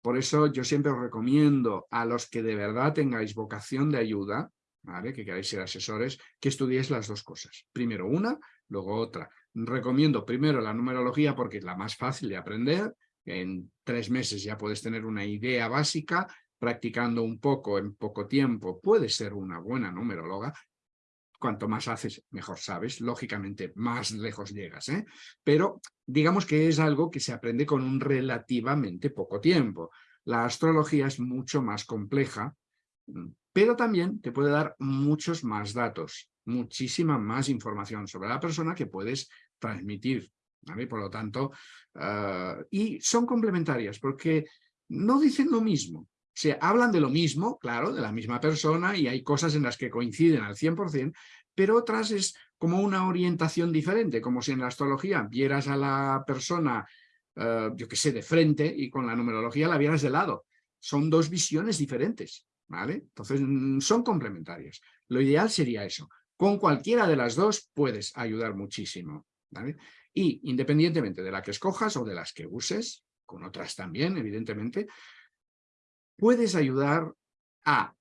Por eso yo siempre os recomiendo a los que de verdad tengáis vocación de ayuda, ¿vale? que queráis ser asesores, que estudiéis las dos cosas. Primero una, luego otra. Recomiendo primero la numerología porque es la más fácil de aprender. En tres meses ya puedes tener una idea básica practicando un poco en poco tiempo, puedes ser una buena numeróloga. Cuanto más haces, mejor sabes. Lógicamente, más lejos llegas. ¿eh? Pero digamos que es algo que se aprende con un relativamente poco tiempo. La astrología es mucho más compleja Mm. Pero también te puede dar muchos más datos, muchísima más información sobre la persona que puedes transmitir. Por lo tanto, ah, y son complementarias porque no dicen lo mismo. O sea, hablan de lo mismo, claro, de la misma persona y hay cosas en las que coinciden al 100%, pero otras es como una orientación diferente, como si en la astrología vieras a la persona, ah, yo que sé, de frente y con la numerología la vieras de lado. Son dos visiones diferentes, ¿vale? Entonces, mm, son complementarias. Lo ideal sería eso. Con cualquiera de las dos puedes ayudar muchísimo, ¿vale? Y independientemente de la que escojas o de las que uses, con otras también, evidentemente, puedes ayudar a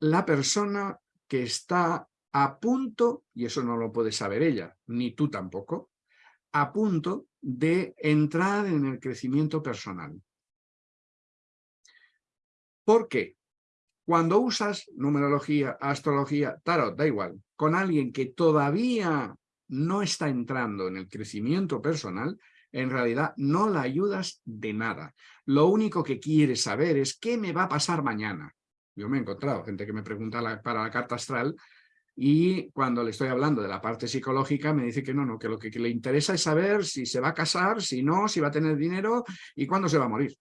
la persona que está a punto, y eso no lo puede saber ella, ni tú tampoco, a punto de entrar en el crecimiento personal. ¿Por qué? Cuando usas numerología, astrología, tarot, da igual, con alguien que todavía no está entrando en el crecimiento personal, en realidad no la ayudas de nada. Lo único que quiere saber es qué me va a pasar mañana. Yo me he encontrado gente que me pregunta para la carta astral y cuando le estoy hablando de la parte psicológica me dice que no, no, que lo que le interesa es saber si se va a casar, si no, si va a tener dinero y cuándo se va a morir.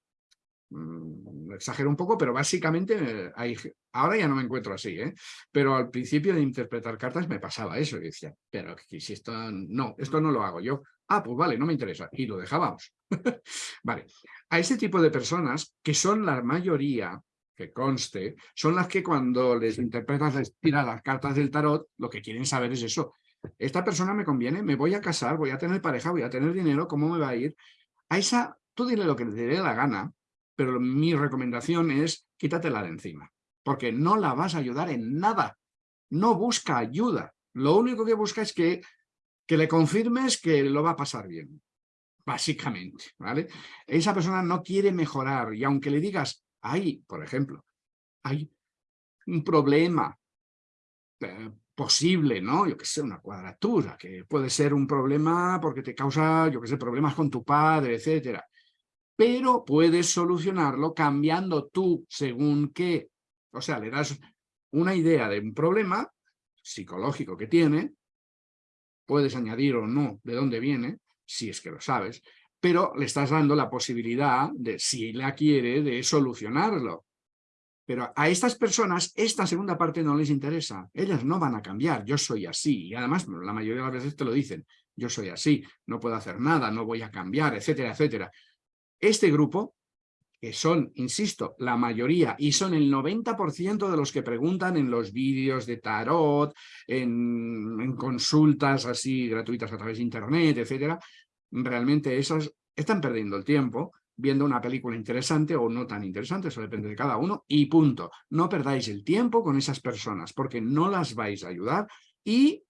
Mm, exagero un poco, pero básicamente eh, hay, ahora ya no me encuentro así, ¿eh? pero al principio de interpretar cartas me pasaba eso, y decía, pero si esto no, esto no lo hago yo, ah, pues vale, no me interesa, y lo dejábamos. vale, a ese tipo de personas, que son la mayoría, que conste, son las que cuando les interpretas, les tiras las cartas del tarot, lo que quieren saber es eso, esta persona me conviene, me voy a casar, voy a tener pareja, voy a tener dinero, ¿cómo me va a ir? A esa, tú dile lo que te dé la gana, pero mi recomendación es quítatela de encima, porque no la vas a ayudar en nada. No busca ayuda. Lo único que busca es que, que le confirmes que lo va a pasar bien, básicamente. ¿vale? Esa persona no quiere mejorar y aunque le digas, hay, por ejemplo, hay un problema eh, posible, ¿no? Yo que sé, una cuadratura, que puede ser un problema porque te causa, yo que sé, problemas con tu padre, etcétera pero puedes solucionarlo cambiando tú según qué. O sea, le das una idea de un problema psicológico que tiene, puedes añadir o no de dónde viene, si es que lo sabes, pero le estás dando la posibilidad de, si la quiere, de solucionarlo. Pero a estas personas esta segunda parte no les interesa. Ellas no van a cambiar, yo soy así. Y además la mayoría de las veces te lo dicen, yo soy así, no puedo hacer nada, no voy a cambiar, etcétera, etcétera. Este grupo, que son, insisto, la mayoría, y son el 90% de los que preguntan en los vídeos de tarot, en, consultas así gratuitas a través de internet, etcétera, realmente esas están perdiendo el tiempo viendo una película interesante o no tan interesante, eso depende de cada uno, y punto. No perdáis el tiempo con esas personas, porque no las vais a ayudar y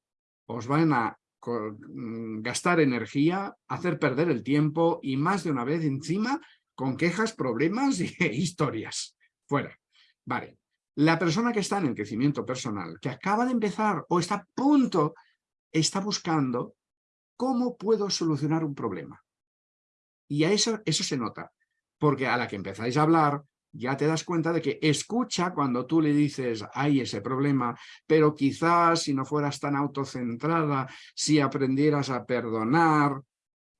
os van a gastar energía, hacer perder el tiempo y más de una vez encima con quejas, problemas e historias. Fuera. Vale. La persona que está en el crecimiento personal, que acaba de empezar o está a punto, está buscando cómo puedo solucionar un problema. Y a eso, eso se nota, porque a la que empezáis a hablar, ya te das cuenta de que escucha cuando tú le dices hay ese problema, pero quizás si no fueras tan autocentrada, si aprendieras a perdonar.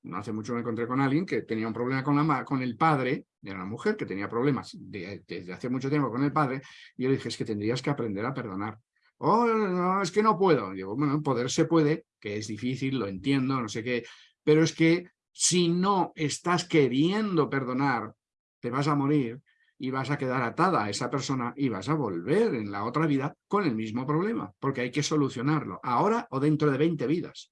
No hace mucho me encontré con alguien que tenía un problema con, la, con el padre, era una mujer que tenía problemas desde hace mucho tiempo con el padre, y yo le dije, es que tendrías que aprender a perdonar. Oh, no, es que no puedo. digo, bueno, poder se puede, que es difícil, lo entiendo, no sé qué, pero es que si no estás queriendo perdonar, te vas a morir y vas a quedar atada a esa persona y vas a volver en la otra vida con el mismo problema, porque hay que solucionarlo, ahora o dentro de 20 vidas.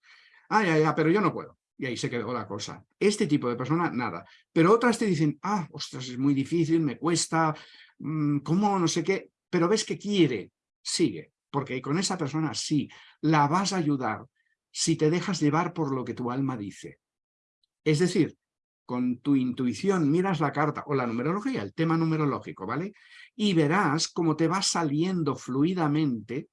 Ah, ya, ya, pero yo no puedo. Y ahí se quedó la cosa. Este tipo de persona, nada. Pero otras te dicen, ah, ostras, es muy difícil, me cuesta, mm, ¿cómo? No sé qué. Pero ves que quiere, sigue. Porque con esa persona sí, la vas a ayudar si te dejas llevar por lo que tu alma dice. Es decir, con tu intuición miras la carta o la numerología, el tema numerológico, ¿vale? Y verás cómo te va saliendo fluidamente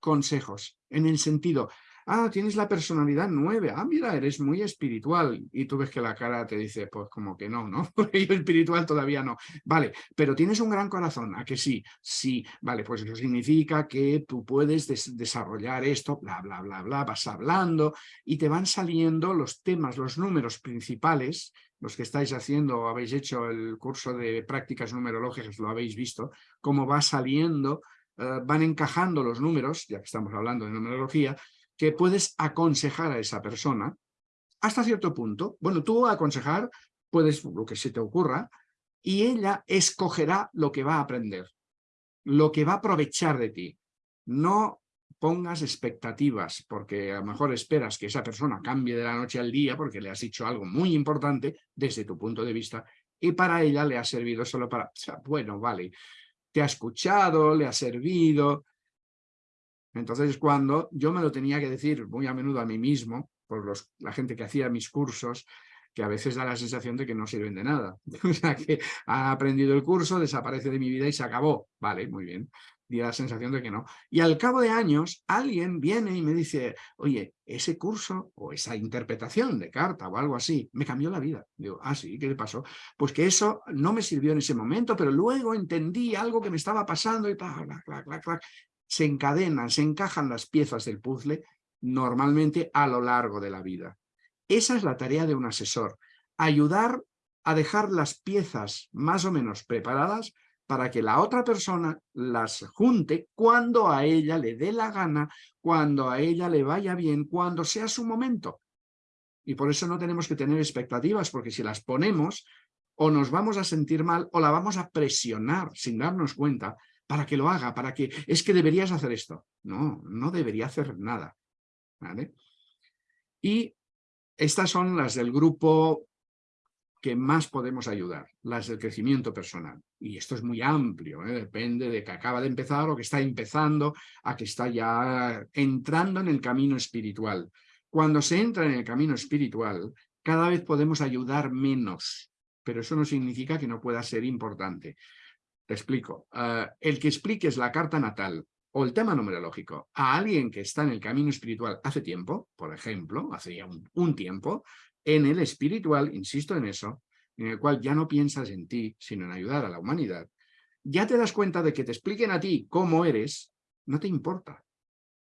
consejos, en el sentido, ah, tienes la personalidad nueve, ah, mira, eres muy espiritual. Y tú ves que la cara te dice, pues como que no, ¿no? Porque yo espiritual todavía no. Vale, pero tienes un gran corazón, ¿a que sí? Sí, vale, pues eso significa que tú puedes desarrollar esto, bla, bla, bla, bla, vas hablando y te van saliendo los temas, los números principales, los que estáis haciendo o habéis hecho el curso de prácticas numerológicas, lo habéis visto, cómo va saliendo, eh, van encajando los números, ya que estamos hablando de numerología, que puedes aconsejar a esa persona hasta cierto punto. Bueno, tú aconsejar puedes lo que se te ocurra y ella escogerá lo que va a aprender, lo que va a aprovechar de ti. No pongas expectativas porque a lo mejor esperas que esa persona cambie de la noche al día porque le has dicho algo muy importante desde tu punto de vista y para ella le ha servido solo para, bueno, vale, te ha escuchado, le ha servido, entonces, cuando yo me lo tenía que decir muy a menudo a mí mismo, por los, la gente que hacía mis cursos, que a veces da la sensación de que no sirven de nada. O sea, que ha aprendido el curso, desaparece de mi vida y se acabó. Vale, muy bien. Y la sensación de que no. Y al cabo de años, alguien viene y me dice, oye, ese curso o esa interpretación de carta o algo así, me cambió la vida. Digo, ah, sí, ¿qué le pasó? Pues que eso no me sirvió en ese momento, pero luego entendí algo que me estaba pasando y clac se encadenan, se encajan las piezas del puzzle normalmente a lo largo de la vida. Esa es la tarea de un asesor, ayudar a dejar las piezas más o menos preparadas para que la otra persona las junte cuando a ella le dé la gana, cuando a ella le vaya bien, cuando sea su momento. Y por eso no tenemos que tener expectativas, porque si las ponemos, o nos vamos a sentir mal o la vamos a presionar sin darnos cuenta para que lo haga, para que es que deberías hacer esto. No, no debería hacer nada. ¿vale? Y estas son las del grupo que más podemos ayudar, las del crecimiento personal. Y esto es muy amplio, ¿eh? depende de que acaba de empezar o que está empezando a que está ya entrando en el camino espiritual. Cuando se entra en el camino espiritual, cada vez podemos ayudar menos, pero eso no significa que no pueda ser importante. Te explico. Eh, el que expliques la carta natal o el tema numerológico a alguien que está en el camino espiritual hace tiempo, por ejemplo, hace ya un, tiempo, en el espiritual, insisto en eso, en el cual ya no piensas en ti, sino en ayudar a la humanidad, ya te das cuenta de que te expliquen a ti cómo eres, no te importa,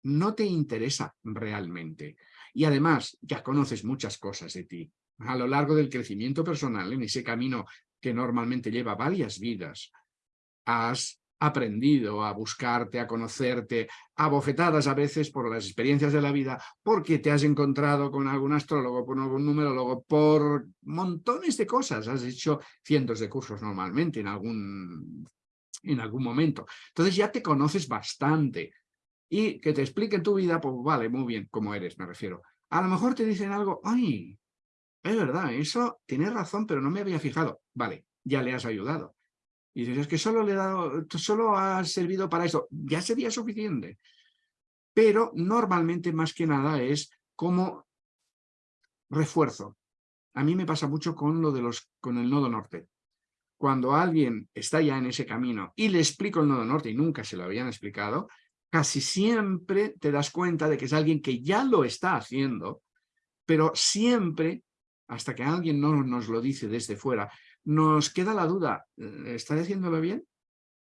no te interesa realmente. Y además, ya conoces muchas cosas de ti. A lo largo del crecimiento personal, en ese camino que normalmente lleva varias vidas, has aprendido a buscarte, a conocerte, a bofetadas a veces por las experiencias de la vida, porque te has encontrado con algún astrólogo, con algún numerólogo, por montones de cosas. Has hecho cientos de cursos normalmente en algún, en algún momento. Entonces ya te conoces bastante. Y que te expliquen tu vida, pues vale, muy bien, como eres, me refiero. A lo mejor te dicen algo, ay, es verdad, eso tienes razón, pero no me había fijado. Vale, ya le has ayudado. Y dices, es que solo, le he dado, solo ha servido para eso. Ya sería suficiente. Pero normalmente más que nada es como refuerzo. A mí me pasa mucho con, lo de los, con el nodo norte. Cuando alguien está ya en ese camino y le explico el nodo norte y nunca se lo habían explicado, casi siempre te das cuenta de que es alguien que ya lo está haciendo, pero siempre, hasta que alguien no nos lo dice desde fuera, nos queda la duda, eh, ¿estaré haciéndolo bien?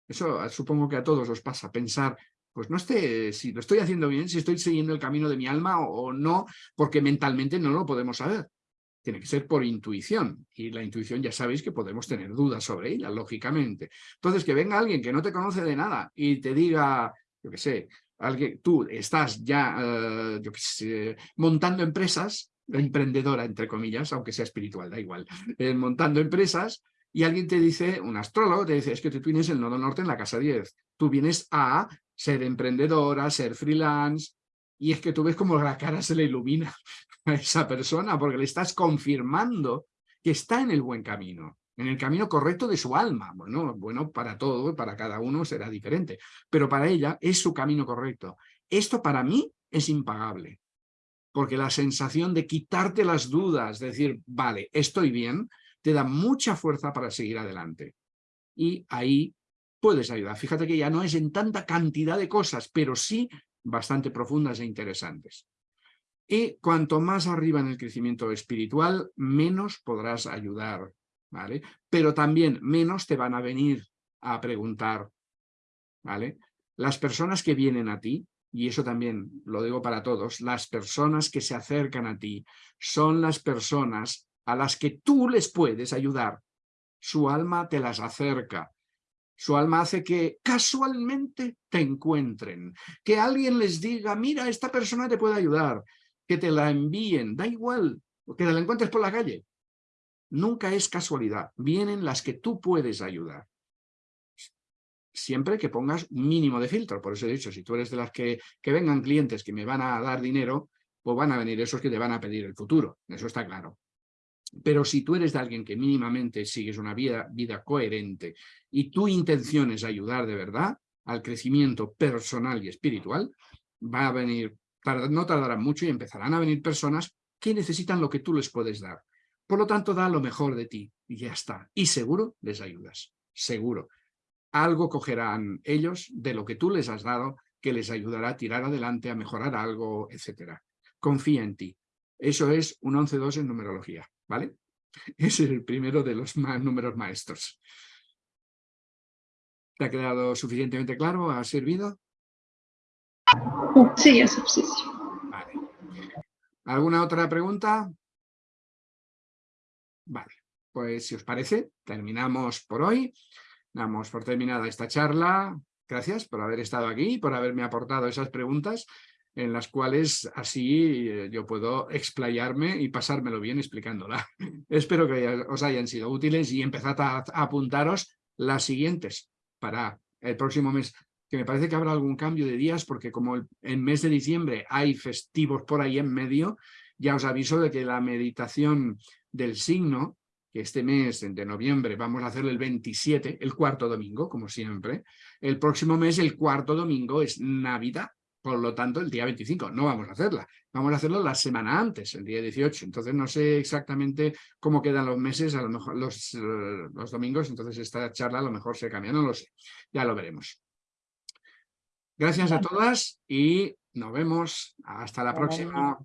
Eso ah, supongo que a todos os pasa, pensar, pues no esté, si lo estoy haciendo bien, si estoy siguiendo el camino de mi alma o, no, porque mentalmente no lo podemos saber. Tiene que ser por intuición, y la intuición ya sabéis que podemos tener dudas sobre ella, lógicamente. Entonces, que venga alguien que no te conoce de nada y te diga, yo qué sé, alguien, tú estás ya, eh, yo qué sé, montando empresas, emprendedora, entre comillas, aunque sea espiritual, da igual, montando empresas, y alguien te dice, un astrólogo te dice, es que tú tienes el nodo norte en la casa 10, tú vienes a ser emprendedora, ser freelance, y es que tú ves como la cara se le ilumina a esa persona, porque le estás confirmando que está en el buen camino, en el camino correcto de su alma. Bueno, bueno, para todo, para cada uno será diferente, pero para ella es su camino correcto. Esto para mí es impagable porque la sensación de quitarte las dudas, de decir, vale, estoy bien, te da mucha fuerza para seguir adelante. Y ahí puedes ayudar. Fíjate que ya no es en tanta cantidad de cosas, pero sí bastante profundas e interesantes. Y cuanto más arriba en el crecimiento espiritual, menos podrás ayudar, ¿vale? Pero también menos te van a venir a preguntar, ¿vale? Las personas que vienen a ti, y eso también lo digo para todos, las personas que se acercan a ti son las personas a las que tú les puedes ayudar. Su alma te las acerca. Su alma hace que casualmente te encuentren. Que alguien les diga, mira, esta persona te puede ayudar. Que te la envíen, da igual, que te la encuentres por la calle. Nunca es casualidad. Vienen las que tú puedes ayudar siempre que pongas un mínimo de filtro. Por eso he dicho, si tú eres de las que, que vengan clientes que me van a dar dinero, pues van a venir esos que te van a pedir el futuro. Eso está claro. Pero si tú eres de alguien que mínimamente sigues una vida, vida coherente y tu intención es ayudar de verdad al crecimiento personal y espiritual, va a venir, no tardará mucho y empezarán a venir personas que necesitan lo que tú les puedes dar. Por lo tanto, da lo mejor de ti y ya está. Y seguro les ayudas, seguro. Algo cogerán ellos de lo que tú les has dado que les ayudará a tirar adelante, a mejorar algo, etc. Confía en ti. Eso es un 11-2 en numerología. ¿vale? Ese es el primero de los números maestros. ¿Te ha quedado suficientemente claro? ¿Ha servido? Sí, es suficiente. Vale. ¿Alguna otra pregunta? Vale, pues si os parece, terminamos por hoy. Damos por terminada esta charla. Gracias por haber estado aquí, por haberme aportado esas preguntas en las cuales así eh, yo puedo explayarme y pasármelo bien explicándola. Espero que os hayan sido útiles y empezad a, apuntaros las siguientes para el próximo mes, que me parece que habrá algún cambio de días porque como en mes de diciembre hay festivos por ahí en medio, ya os aviso de que la meditación del signo, este mes de noviembre vamos a hacer el 27, el cuarto domingo, como siempre, el próximo mes el cuarto domingo es Navidad, por lo tanto, el día 25 no vamos a hacerla. Vamos a hacerlo la semana antes, el día 18. Entonces no sé exactamente cómo quedan los meses, a lo mejor los, los domingos, entonces esta charla a lo mejor se cambia, no lo sé. Ya lo veremos. Gracias a todas y nos vemos. Hasta la próxima.